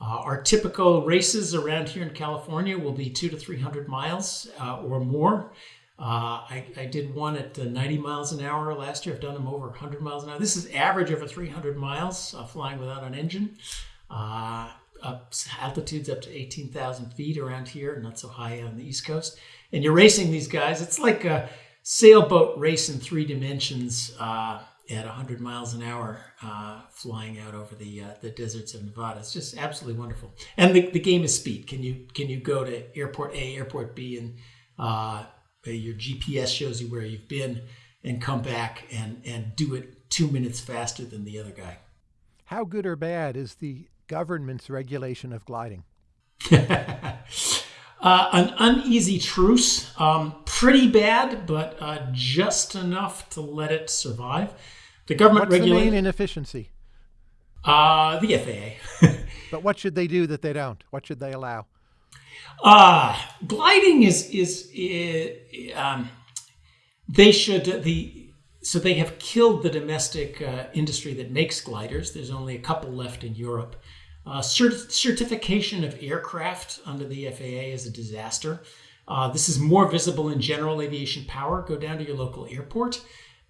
Uh, our typical races around here in California will be two to three hundred miles uh, or more. Uh, I, I, did one at 90 miles an hour last year. I've done them over 100 miles an hour. This is average over 300 miles uh, flying without an engine. Uh, up, altitudes up to 18,000 feet around here, not so high on the East Coast. And you're racing these guys. It's like a sailboat race in three dimensions uh, at 100 miles an hour, uh, flying out over the uh, the deserts of Nevada. It's just absolutely wonderful. And the, the game is speed. Can you can you go to airport A, airport B, and your GPS shows you where you've been and come back and, and do it two minutes faster than the other guy. How good or bad is the government's regulation of gliding? uh, an uneasy truce. Um, pretty bad, but uh, just enough to let it survive. The government What's the main inefficiency? Uh, the FAA. but what should they do that they don't? What should they allow? Uh, gliding is is, is um, they should the so they have killed the domestic uh, industry that makes gliders. There's only a couple left in Europe. Uh, cert- certification of aircraft under the FAA is a disaster. Uh, this is more visible in general aviation power. Go down to your local airport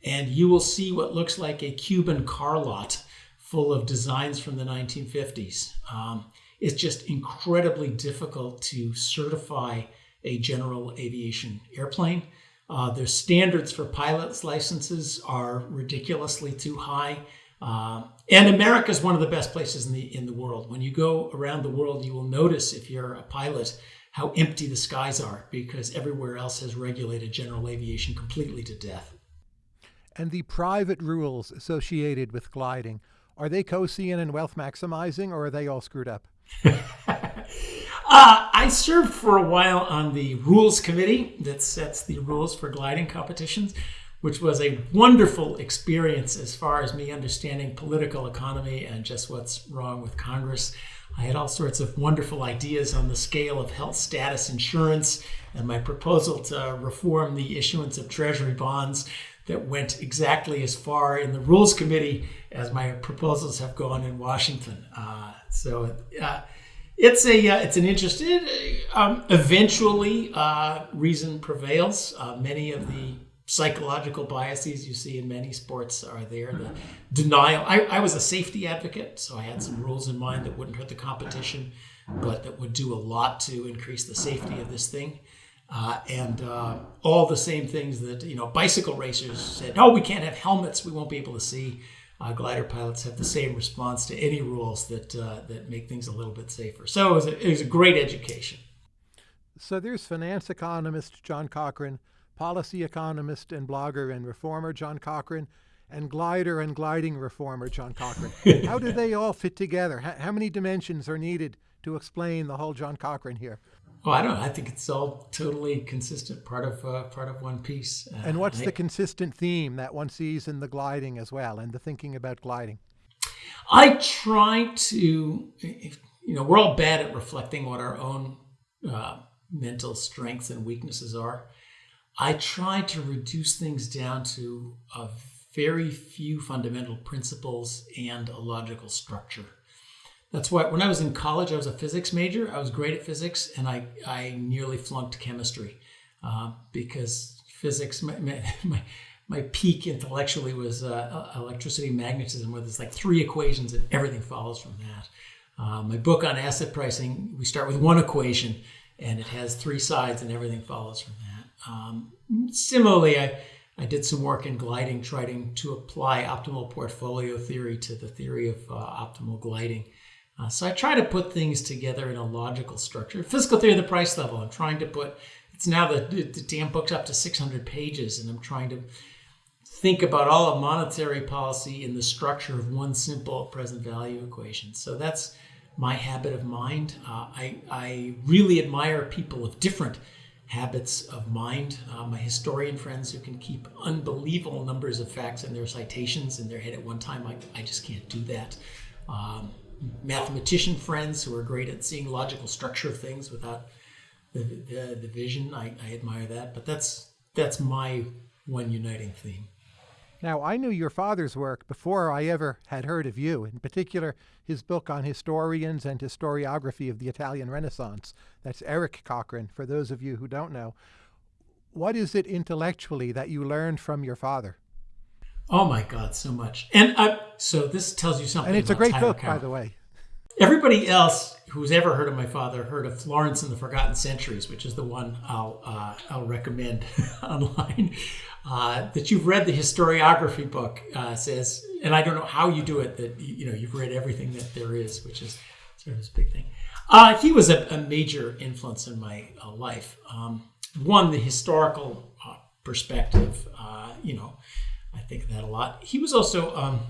and you will see what looks like a Cuban car lot full of designs from the 1950s. Um, it's just incredibly difficult to certify a general aviation airplane. Uh, their standards for pilot's licenses are ridiculously too high. Uh, and America is one of the best places in the in the world. When you go around the world, you will notice if you're a pilot how empty the skies are because everywhere else has regulated general aviation completely to death. And the private rules associated with gliding are they Coasian and wealth maximizing, or are they all screwed up? Uh, I served for a while on the rules committee that sets the rules for gliding competitions, which was a wonderful experience as far as me understanding political economy and just what's wrong with Congress. I had all sorts of wonderful ideas on the scale of health status insurance and my proposal to reform the issuance of treasury bonds that went exactly as far in the rules committee as my proposals have gone in Washington. Uh, so, uh, it's a uh, it's an interesting. Um, eventually, uh, reason prevails. Uh, many of the psychological biases you see in many sports are there. The denial. I, I was a safety advocate, so I had some rules in mind that wouldn't hurt the competition, but that would do a lot to increase the safety of this thing. Uh, and uh, all the same things that you know bicycle racers said oh we can't have helmets we won't be able to see uh, glider pilots have the same response to any rules that uh, that make things a little bit safer. So it was, a, it was a great education. So there's finance economist John Cochrane, policy economist and blogger and reformer John Cochrane, and glider and gliding reformer John Cochrane. how do they all fit together? How, how many dimensions are needed to explain the whole John Cochrane here? Well, I don't know. I think it's all totally consistent, part of uh, part of one piece. Uh, and what's I, the consistent theme that one sees in the gliding as well, and the thinking about gliding? I try to, you know, we're all bad at reflecting what our own uh, mental strengths and weaknesses are. I try to reduce things down to a very few fundamental principles and a logical structure. That's why when I was in college, I was a physics major. I was great at physics, and I, I nearly flunked chemistry uh, because physics, my, my, my, peak intellectually was uh, electricity magnetism, where there's like three equations and everything follows from that. Uh, my book on asset pricing, we start with one equation and it has three sides and everything follows from that. Um, similarly, I, I did some work in gliding, trying to apply optimal portfolio theory to the theory of uh, optimal gliding. Uh, so I try to put things together in a logical structure. Fiscal theory of the price level. I'm trying to put. It's now the, the damn book's up to 600 pages, and I'm trying to think about all of monetary policy in the structure of one simple present value equation. So that's my habit of mind. Uh, I, I really admire people of different habits of mind. Uh, my historian friends who can keep unbelievable numbers of facts in their citations in their head at one time, I, I just can't do that. Um, mathematician friends who are great at seeing logical structure of things without the, the, the vision. I, I admire that, but that's that's my one uniting theme. Now, I knew your father's work before I ever had heard of you, in particular, his book on historians and historiography of the Italian Renaissance. That's Eric Cochrane, for those of you who don't know. What is it intellectually that you learned from your father? Oh my God, so much. And uh, so this tells you something. And it's a great Tyler book, by the way. Everybody else who's ever heard of my father heard of Florence and the Forgotten Centuries, which is the one I'll uh, I'll recommend online. Uh, that you've read the historiography book uh, says, and I don't know how you do it. That you know you've read everything that there is, which is sort of this big thing. Uh, he was a, a, major influence in my uh, life. Um, one, the historical uh, perspective. you know, I think of that a lot. He was also um,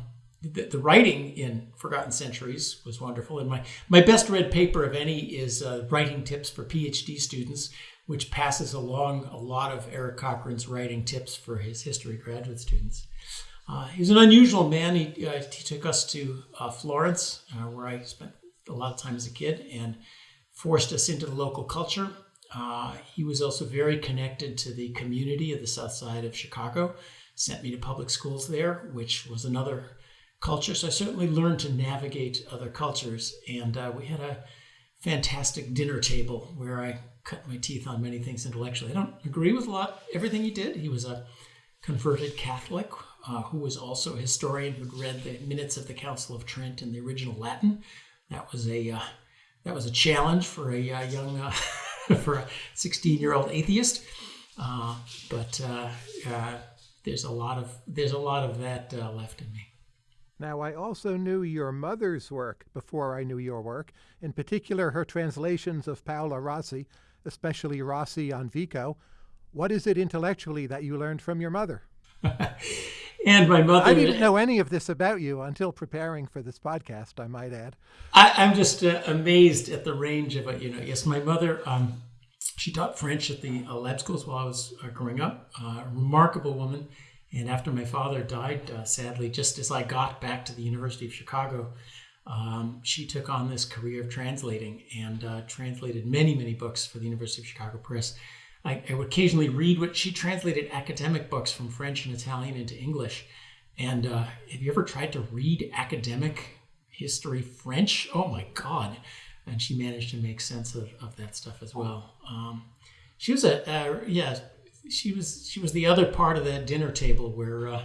the, the, writing in Forgotten Centuries was wonderful. And my, my best read paper of any is uh, Writing Tips for PhD Students, which passes along a lot of Eric Cochrane's writing tips for his history graduate students. Uh, he's an unusual man. He, uh, he took us to uh, Florence, uh, where I spent a lot of time as a kid, and forced us into the local culture. Uh, he was also very connected to the community of the south side of Chicago, sent me to public schools there, which was another culture. So I certainly learned to navigate other cultures. And uh, we had a fantastic dinner table where I cut my teeth on many things intellectually. I don't agree with a lot everything he did. He was a converted Catholic uh, who was also a historian who'd read the minutes of the Council of Trent in the original Latin. That was a uh, that was a challenge for a uh, young uh, for a 16 year old atheist. Uh, but uh, there's a lot of there's a lot of that left in me. Now, I also knew your mother's work before I knew your work, in particular her translations of Paolo Rossi, especially Rossi on Vico. What is it intellectually that you learned from your mother? and my mother. I didn't know any of this about you until preparing for this podcast. I might add. I, am just uh, amazed at the range of it. You know, yes, my mother. Um, she taught French at the uh, lab schools while I was uh, growing up. Uh, remarkable woman. And after my father died, uh, sadly, just as I got back to the University of Chicago, um, she took on this career of translating and uh, translated many, many books for the University of Chicago Press. I, I, would occasionally read what she translated academic books from French and Italian into English. And uh, have you ever tried to read academic history French? Oh my God. And she managed to make sense of, of that stuff as well. Um, she was a, uh, yeah, she was she was the other part of that dinner table where uh,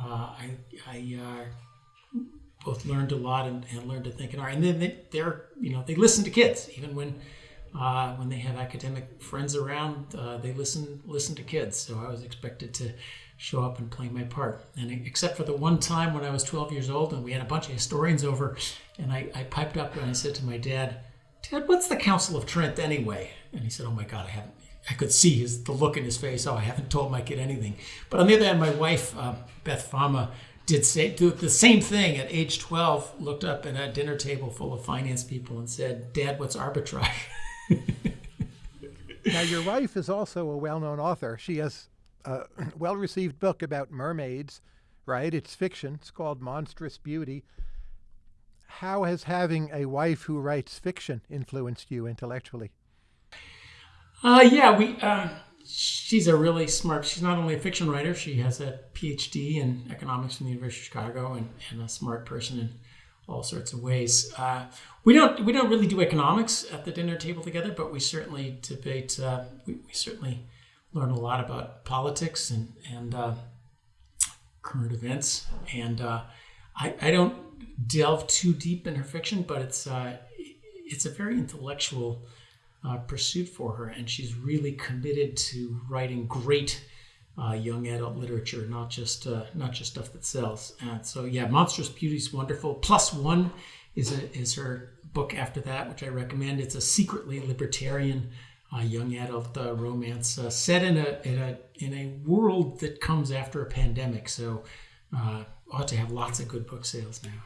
uh, I, I uh, both learned a lot and, and, learned to think and art. And then they, they're you know they listen to kids even when uh, when they have academic friends around. Uh, they listen listen to kids. So I was expected to show up and play my part. And except for the one time when I was 12 years old and we had a bunch of historians over, and I, I piped up and I said to my dad, Dad, what's the Council of Trent anyway? And he said, Oh my God, I haven't I could see his the look in his face. Oh, I haven't told my kid anything. But on the other hand, my wife uh, Beth Fama did say do the same thing at age 12. Looked up at a dinner table full of finance people and said, "Dad, what's arbitrage?" now, your wife is also a well-known author. She has a well-received book about mermaids. Right? It's fiction. It's called Monstrous Beauty. How has having a wife who writes fiction influenced you intellectually? Uh, yeah, we. Um, she's a really smart. She's not only a fiction writer; she has a PhD in economics from the University of Chicago, and, and a smart person in all sorts of ways. Uh, we don't we don't really do economics at the dinner table together, but we certainly debate. Uh, we, we, certainly learn a lot about politics and and uh, current events. And uh, I, I don't delve too deep in her fiction, but it's uh, it's a very intellectual uh, pursuit for her, and she's really committed to writing great uh, young adult literature, not just uh, not just stuff that sells. And so, yeah, Monstrous Beauty is wonderful. Plus One is a, is her book after that, which I recommend. It's a secretly libertarian uh, young adult uh, romance uh, set in a, in a in a world that comes after a pandemic. So, ought to have lots of good book sales now.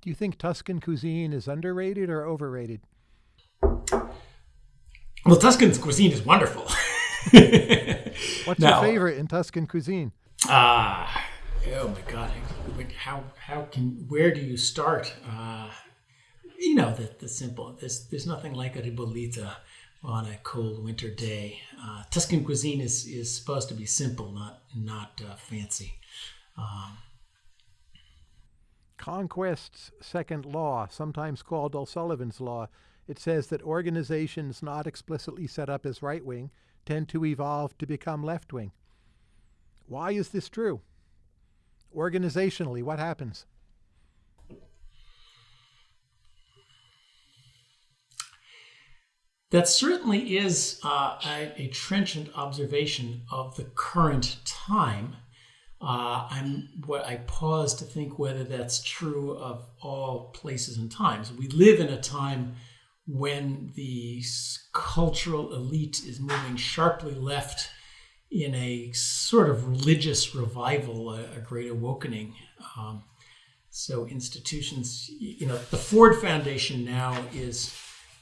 Do you think Tuscan cuisine is underrated or overrated? Well, Tuscan cuisine is wonderful. What's now, your favorite in Tuscan cuisine? Ah, uh, oh my God! How how can where do you start? Uh, you know the the simple. There's there's nothing like a ribollita on a cold winter day. Uh, Tuscan cuisine is is supposed to be simple, not not uh, fancy. Um, Conquest's second law, sometimes called O'Sullivan's law, it says that organizations not explicitly set up as right wing tend to evolve to become left wing. Why is this true? Organizationally, what happens? That certainly is uh, a, a, trenchant observation of the current time. Uh, I'm what I pause to think whether that's true of all places and times. We live in a time when the cultural elite is moving sharply left in a sort of religious revival, a, a great awakening. Um, so institutions, you know, the Ford Foundation now is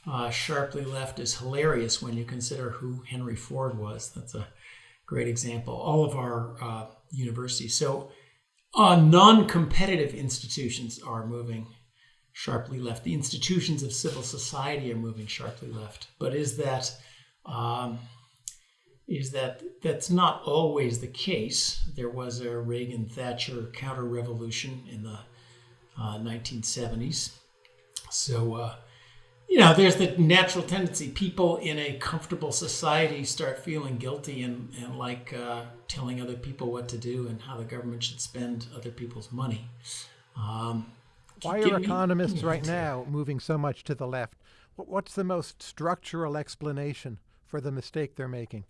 uh, sharply left is hilarious when you consider who Henry Ford was. That's a great example. All of our uh, universities. So uh, non-competitive institutions are moving sharply left. The institutions of civil society are moving sharply left. But is that um, is that that's not always the case? There was a Reagan Thatcher counter revolution in the uh, 1970s. So, uh, you know, there's the natural tendency. People in a comfortable society start feeling guilty and, and like uh, telling other people what to do and how the government should spend other people's money. Um, Why are economists me, right now moving so much to the left? What's the most structural explanation for the mistake they're making?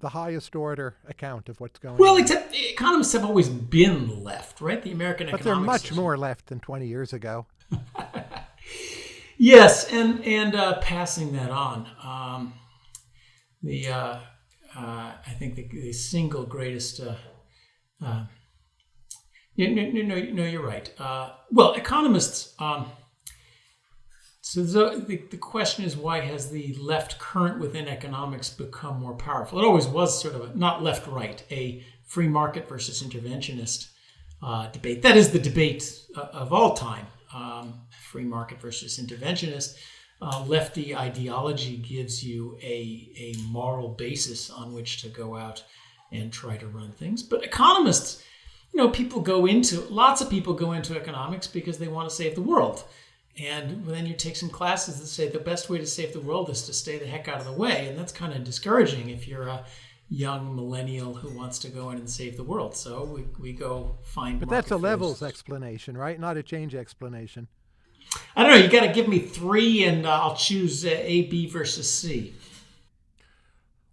The highest order account of what's going well, on. Well, except economists have always been left, right? The American but they're much more left than 20 years ago. Yes, and and uh, passing that on. Um, the uh, uh, I think the, the single greatest. Uh, no, no, no, no, you're right. Uh, well, economists. Um, so the, the question is, why has the left current within economics become more powerful? It always was sort of a, not left-right, a free market versus interventionist uh, debate. That is the debate uh, of all time, um, free market versus interventionist. Uh, lefty ideology gives you a, a moral basis on which to go out and try to run things. But economists, you know, people go into, lots of people go into economics because they want to save the world. And then you take some classes that say the best way to save the world is to stay the heck out of the way. And that's kind of discouraging if you're a young millennial who wants to go in and save the world. So we, we go find. But that's a levels explanation, right? Not a change explanation. I don't know. You got to give me three, and uh, I'll choose uh, A, B versus C.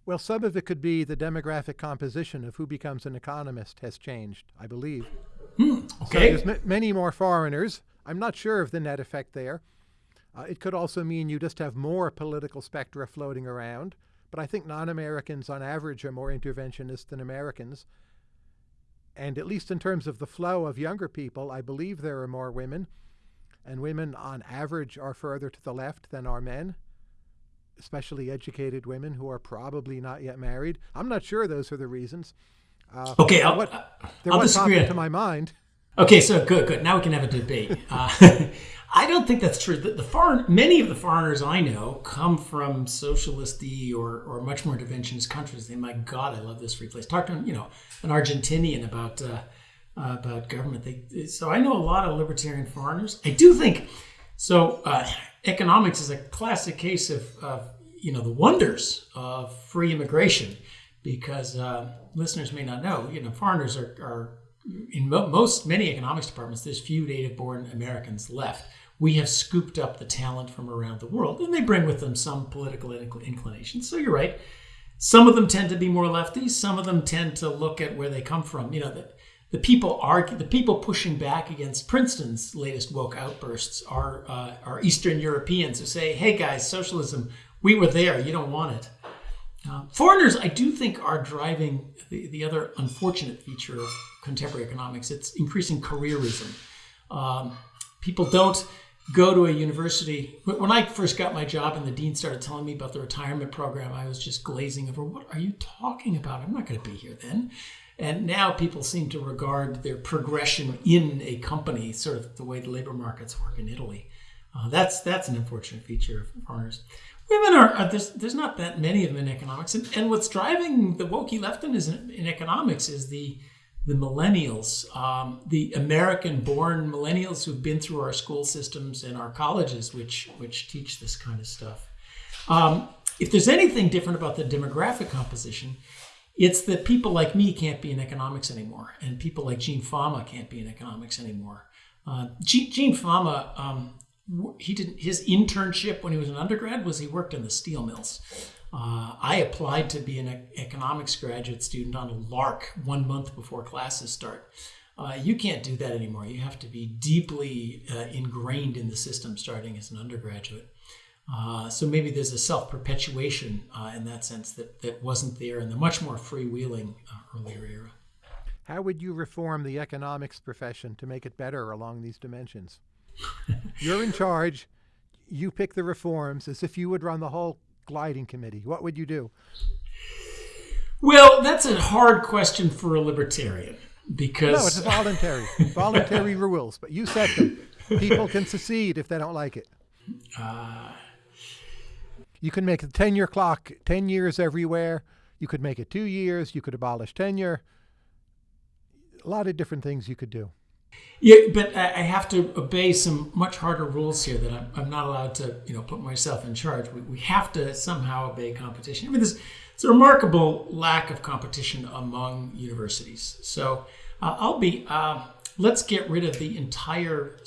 Well, some of it could be the demographic composition of who becomes an economist has changed, I believe. Hmm, okay. So there's many more foreigners I'm not sure of the net effect there. Uh, it could also mean you just have more political spectra floating around, but I think non-Americans on average are more interventionist than Americans. And at least in terms of the flow of younger people, I believe there are more women, and women on average are further to the left than are men, especially educated women who are probably not yet married. I'm not sure those are the reasons. Uh, okay, I'll, what, I'll popped to my mind. Okay, so good, good. Now we can have a debate. Uh, I don't think that's true. The, the, foreign, many of the foreigners I know come from socialisty or, or much more interventionist countries. They, my God, I love this free place. Talk to you know an Argentinian about uh, uh, about government. They, so I know a lot of libertarian foreigners. I do think so. Uh, economics is a classic case of, of, you know the wonders of free immigration, because uh, listeners may not know. You know, foreigners are, are in mo- most many economics departments, there's few native-born Americans left. We have scooped up the talent from around the world, and they bring with them some political inclinations. So you're right. Some of them tend to be more lefty. Some of them tend to look at where they come from. You know, the, the people argue, the people pushing back against Princeton's latest woke outbursts are uh, are Eastern Europeans who say, "Hey guys, socialism, we were there. You don't want it." Uh, foreigners, I do think, are driving the, the other unfortunate feature of contemporary economics. It's increasing careerism. Um, people don't go to a university. When I first got my job and the dean started telling me about the retirement program, I was just glazing over, what are you talking about? I'm not going to be here then. And now people seem to regard their progression in a company sort of the way the labor markets work in Italy. Uh, that's that's an unfortunate feature of foreigners. Women are, are, there's there's not that many of them in economics, and, and what's driving the wokey leftism in economics is the the millennials, um, the American-born millennials who've been through our school systems and our colleges, which which teach this kind of stuff. Um, if there's anything different about the demographic composition, it's that people like me can't be in economics anymore, and people like Gene Fama can't be in economics anymore. Uh, Gene, Gene Fama um, he did his internship when he was an undergrad was he worked in the steel mills. Uh, I applied to be an economics graduate student on a lark one month before classes start. Uh, you can't do that anymore. You have to be deeply uh, ingrained in the system starting as an undergraduate. Uh, so maybe there's a self perpetuation uh, in that sense that, that wasn't there in the much more freewheeling uh, earlier era. How would you reform the economics profession to make it better along these dimensions? You're in charge. You pick the reforms as if you would run the whole gliding committee. What would you do? Well, that's a hard question for a libertarian because no, it's voluntary, voluntary rules, but you set them. People can secede if they don't like it. Uh, you can make the tenure clock ten years everywhere. You could make it two years. You could abolish tenure. A lot of different things you could do. Yeah, but I have to obey some much harder rules here that I'm, I'm not allowed to, you know, put myself in charge. We, we have to somehow obey competition. I mean, there's, it's a remarkable lack of competition among universities. So uh, I'll be, uh, let's get rid of the entire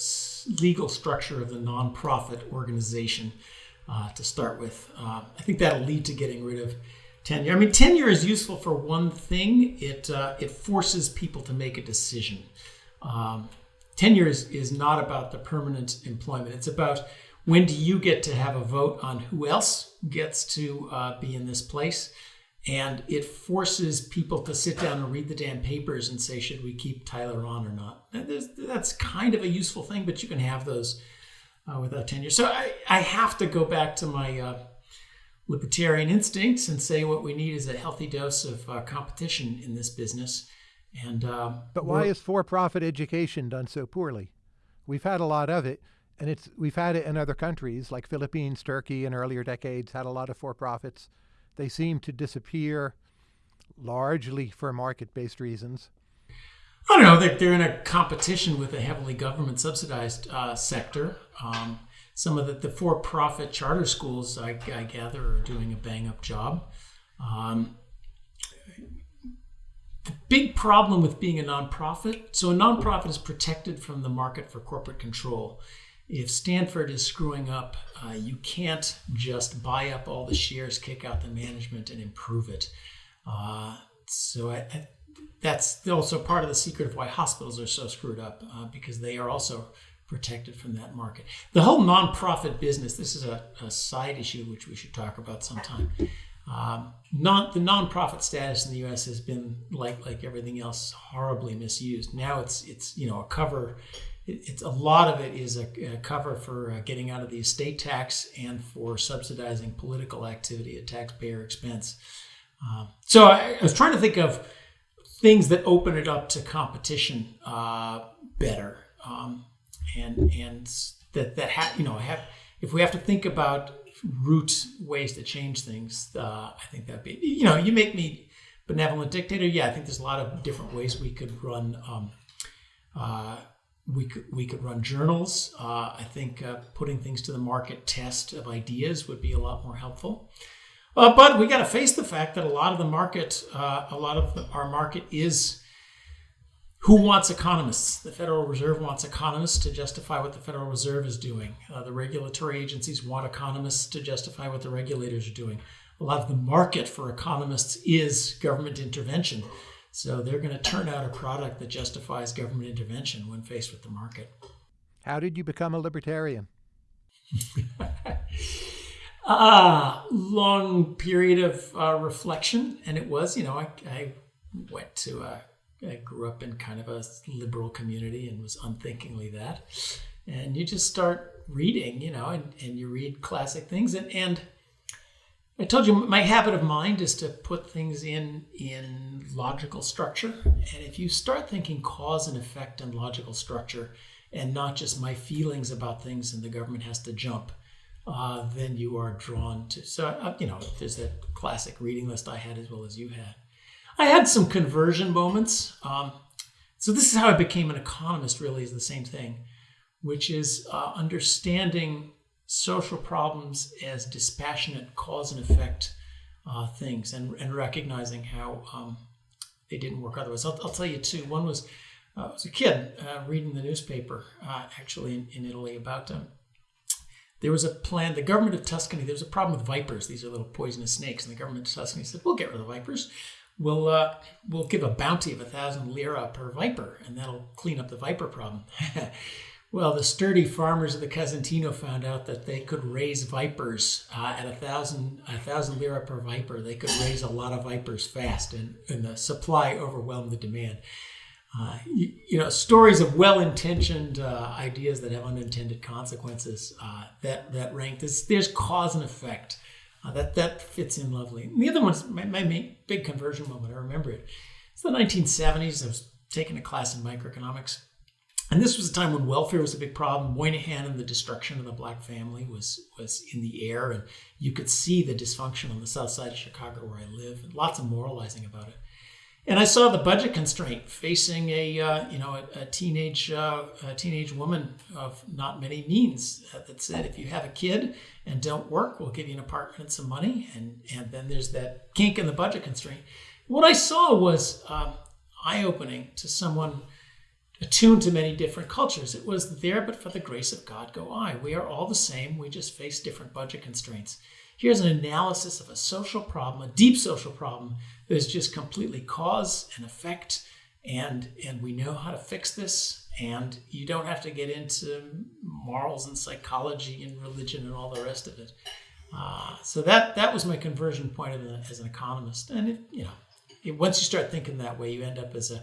legal structure of the nonprofit organization uh, to start with. Uh, I think that'll lead to getting rid of tenure. I mean, tenure is useful for one thing. It uh, it forces people to make a decision. Um, tenure is, is not about the permanent employment. It's about when do you get to have a vote on who else gets to uh, be in this place. And it forces people to sit down and read the damn papers and say, should we keep Tyler on or not? that's kind of a useful thing, but you can have those uh, without tenure. So I, I have to go back to my uh, libertarian instincts and say what we need is a healthy dose of uh, competition in this business. And uh, but why is for-profit education done so poorly? We've had a lot of it, and it's we've had it in other countries like Philippines, Turkey, in earlier decades had a lot of for-profits. They seem to disappear largely for market-based reasons. I don't know. They're, they're in a competition with a heavily government subsidized uh, sector. Um, some of the, the for profit charter schools, I, I, gather, are doing a bang up job. Um, the big problem with being a nonprofit so, a nonprofit is protected from the market for corporate control. If Stanford is screwing up, uh, you can't just buy up all the shares, kick out the management, and improve it. Uh, so, I, I, that's also part of the secret of why hospitals are so screwed up uh, because they are also protected from that market. The whole nonprofit business, this is a, a side issue which we should talk about sometime. Um, non, the nonprofit status in the U.S. has been like like everything else horribly misused. Now it's it's you know a cover. It, it's a lot of it is a, a cover for uh, getting out of the estate tax and for subsidizing political activity at taxpayer expense. Uh, so I, I, was trying to think of things that open it up to competition uh, better. Um, and and that that ha- you know have if we have to think about root ways to change things, uh, I think that'd be you know you make me benevolent dictator. Yeah, I think there's a lot of different ways we could run. Um, uh, we could we could run journals. Uh, I think uh, putting things to the market test of ideas would be a lot more helpful. Uh, but we got to face the fact that a lot of the market, uh, a lot of the, our market is who wants economists? The Federal Reserve wants economists to justify what the Federal Reserve is doing. Uh, the regulatory agencies want economists to justify what the regulators are doing. A lot of the market for economists is government intervention. So they're going to turn out a product that justifies government intervention when faced with the market. How did you become a libertarian? ah, long period of uh, reflection. And it was, you know, I, I went to a I grew up in kind of a liberal community and was unthinkingly that. And you just start reading, you know, and, and you read classic things. And, and I told you my habit of mind is to put things in in logical structure. And if you start thinking cause and effect and logical structure, and not just my feelings about things, and the government has to jump, uh, then you are drawn to. So uh, you know, there's that classic reading list I had as well as you had. I had some conversion moments. Um, so this is how I became an economist. Really, is the same thing, which is uh, understanding social problems as dispassionate cause and effect uh, things, and and recognizing how um, they didn't work otherwise. I'll, I'll, tell you two. One was uh, I was a kid uh, reading the newspaper, uh, actually in, in Italy, about um, there was a plan. The government of Tuscany. There was a problem with vipers. These are little poisonous snakes, and the government of Tuscany said, "We'll get rid of the vipers." we'll uh, we'll give a bounty of a thousand lira per viper, and that'll clean up the viper problem. well, the sturdy farmers of the Casentino found out that they could raise vipers uh, at a thousand a thousand lira per viper. They could raise a lot of vipers fast, and, and the supply overwhelmed the demand. Uh, you, you, know, stories of well-intentioned uh, ideas that have unintended consequences uh, that that rank. There's, there's cause and effect. Uh, that that fits in lovely. And the other one's my, my big conversion moment. I remember it. It's the 1970s. I was taking a class in microeconomics, and this was a time when welfare was a big problem. Moynihan and the destruction of the black family was was in the air, and you could see the dysfunction on the south side of Chicago where I live, and lots of moralizing about it. And I saw the budget constraint facing a uh, you know a, a teenage uh, a teenage woman of not many means uh, that said if you have a kid and don't work, we'll give you an apartment and some money, and and then there's that kink in the budget constraint. What I saw was um, eye opening to someone attuned to many different cultures. It was there, but for the grace of God go I. We are all the same. We just face different budget constraints. Here's an analysis of a social problem, a deep social problem that is just completely cause and effect, and and we know how to fix this. And you don't have to get into morals and psychology and religion and all the rest of it. Uh, so that that was my conversion point as an economist. And it, you know, it, once you start thinking that way, you end up as a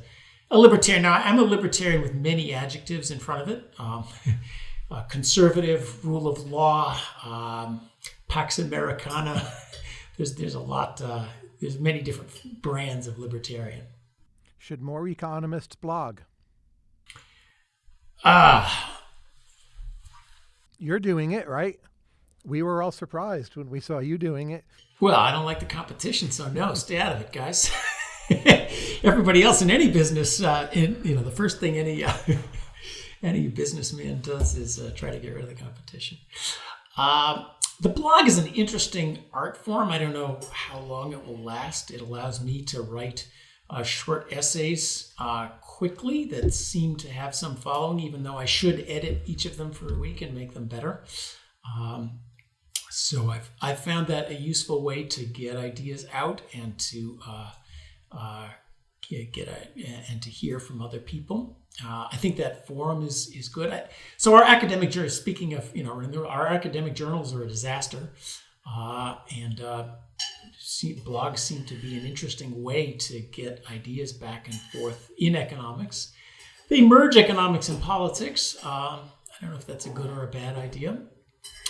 a libertarian. Now, I'm a libertarian with many adjectives in front of it. Um, conservative, rule of law, um, Pax Americana. there's there's a lot. Uh, there's many different brands of libertarian. Should more economists blog? Ah. Uh, You're doing it, right? We were all surprised when we saw you doing it. Well, I don't like the competition, so no, stay out of it, guys. Everybody else in any business, uh, in, you know, the first thing any uh, any businessman does is uh, try to get rid of the competition. Uh, the blog is an interesting art form. I don't know how long it will last. It allows me to write uh, short essays uh, quickly that seem to have some following, even though I should edit each of them for a week and make them better. Um, so I've, I've found that a useful way to get ideas out and to uh, uh, get a, and to hear from other people. Uh, I think that forum is is good. I, so our academic journals, speaking of you know, our academic journals are a disaster, uh, and uh, see, blogs seem to be an interesting way to get ideas back and forth in economics. They merge economics and politics. Um, I don't know if that's a good or a bad idea.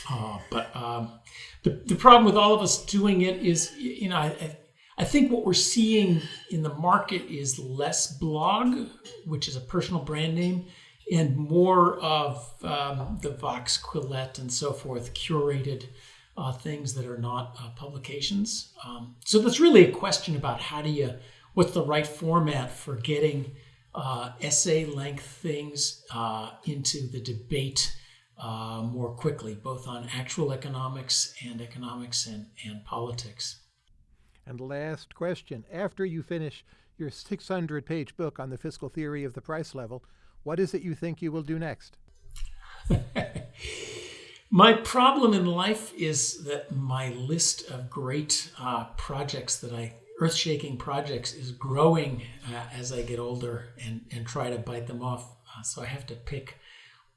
Uh, but um, the, the problem with all of us doing it is, you know, I, I think what we're seeing in the market is less blog, which is a personal brand name, and more of um, the Vox Quillette and so forth curated uh, things that are not uh, publications. Um, so that's really a question about how do you, what's the right format for getting uh, essay length things uh, into the debate uh, more quickly, both on actual economics and economics and, and politics. And last question. After you finish your 600 page book on the fiscal theory of the price level, what is it you think you will do next? my problem in life is that my list of great uh, projects that I, earth shaking projects, is growing uh, as I get older and, and try to bite them off. Uh, so I have to pick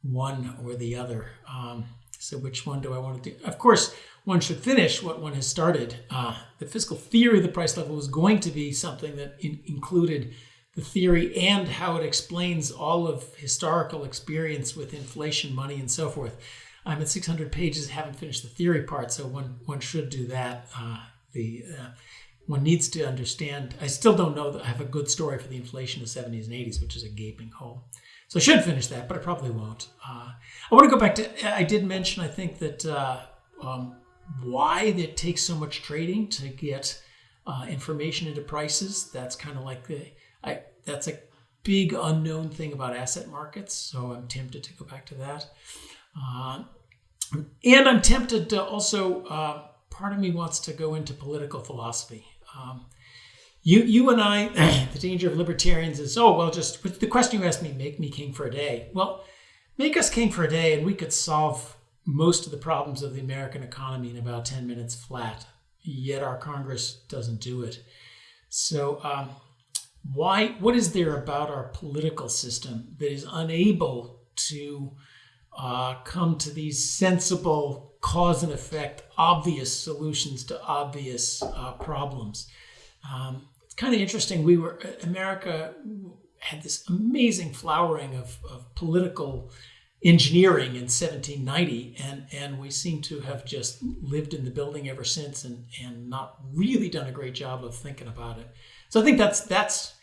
one or the other. Um, so which one do I want to do? Of course, one should finish what one has started. Uh, the fiscal theory of the price level was going to be something that in- included the theory and how it explains all of historical experience with inflation, money, and so forth. I'm at 600 pages, haven't finished the theory part, so one one should do that. Uh, the uh, one needs to understand. I still don't know that I have a good story for the inflation of the 70s and 80s, which is a gaping hole. So I should finish that, but I probably won't. Uh, I want to go back to. I did mention. I think that uh, um, why it takes so much trading to get uh, information into prices. That's kind of like the I, that's a big unknown thing about asset markets. So I'm tempted to go back to that. Uh, and I'm tempted to also. Uh, part of me wants to go into political philosophy. Um, you, you and I, the danger of libertarians is, oh, well, just the question you asked me, make me king for a day. Well, make us king for a day and we could solve most of the problems of the American economy in about 10 minutes flat. Yet our Congress doesn't do it. So, um, why? What is there about our political system that is unable to uh, come to these sensible cause and effect, obvious solutions to obvious uh, problems? Um, it's kind of interesting. We were America had this amazing flowering of, of political engineering in 1790 and and we seem to have just lived in the building ever since and and not really done a great job of thinking about it. So i think that's that's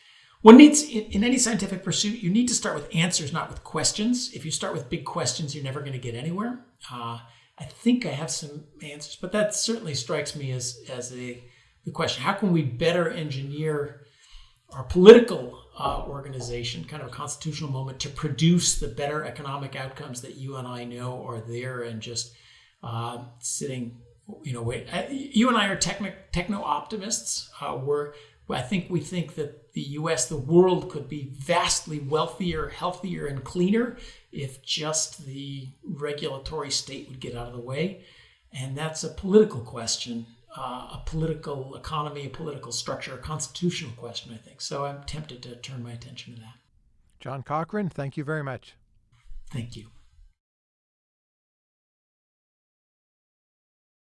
one needs in, in any scientific pursuit you need to start with answers not with questions. If you start with big questions you're never going to get anywhere. Uh, i think i have some answers but that certainly strikes me as as a the question. How can we better engineer our political uh, organization, kind of a constitutional moment to produce the better economic outcomes that you and I know are there, and just uh, sitting, you know, wait. Uh, you and I are techno techno optimists. Uh, we're I think we think that the U.S., the world, could be vastly wealthier, healthier, and cleaner if just the regulatory state would get out of the way, and that's a political question uh, a political economy, a political structure, a constitutional question, I think. So I'm tempted to turn my attention to that. John Cochrane, thank you very much. Thank you.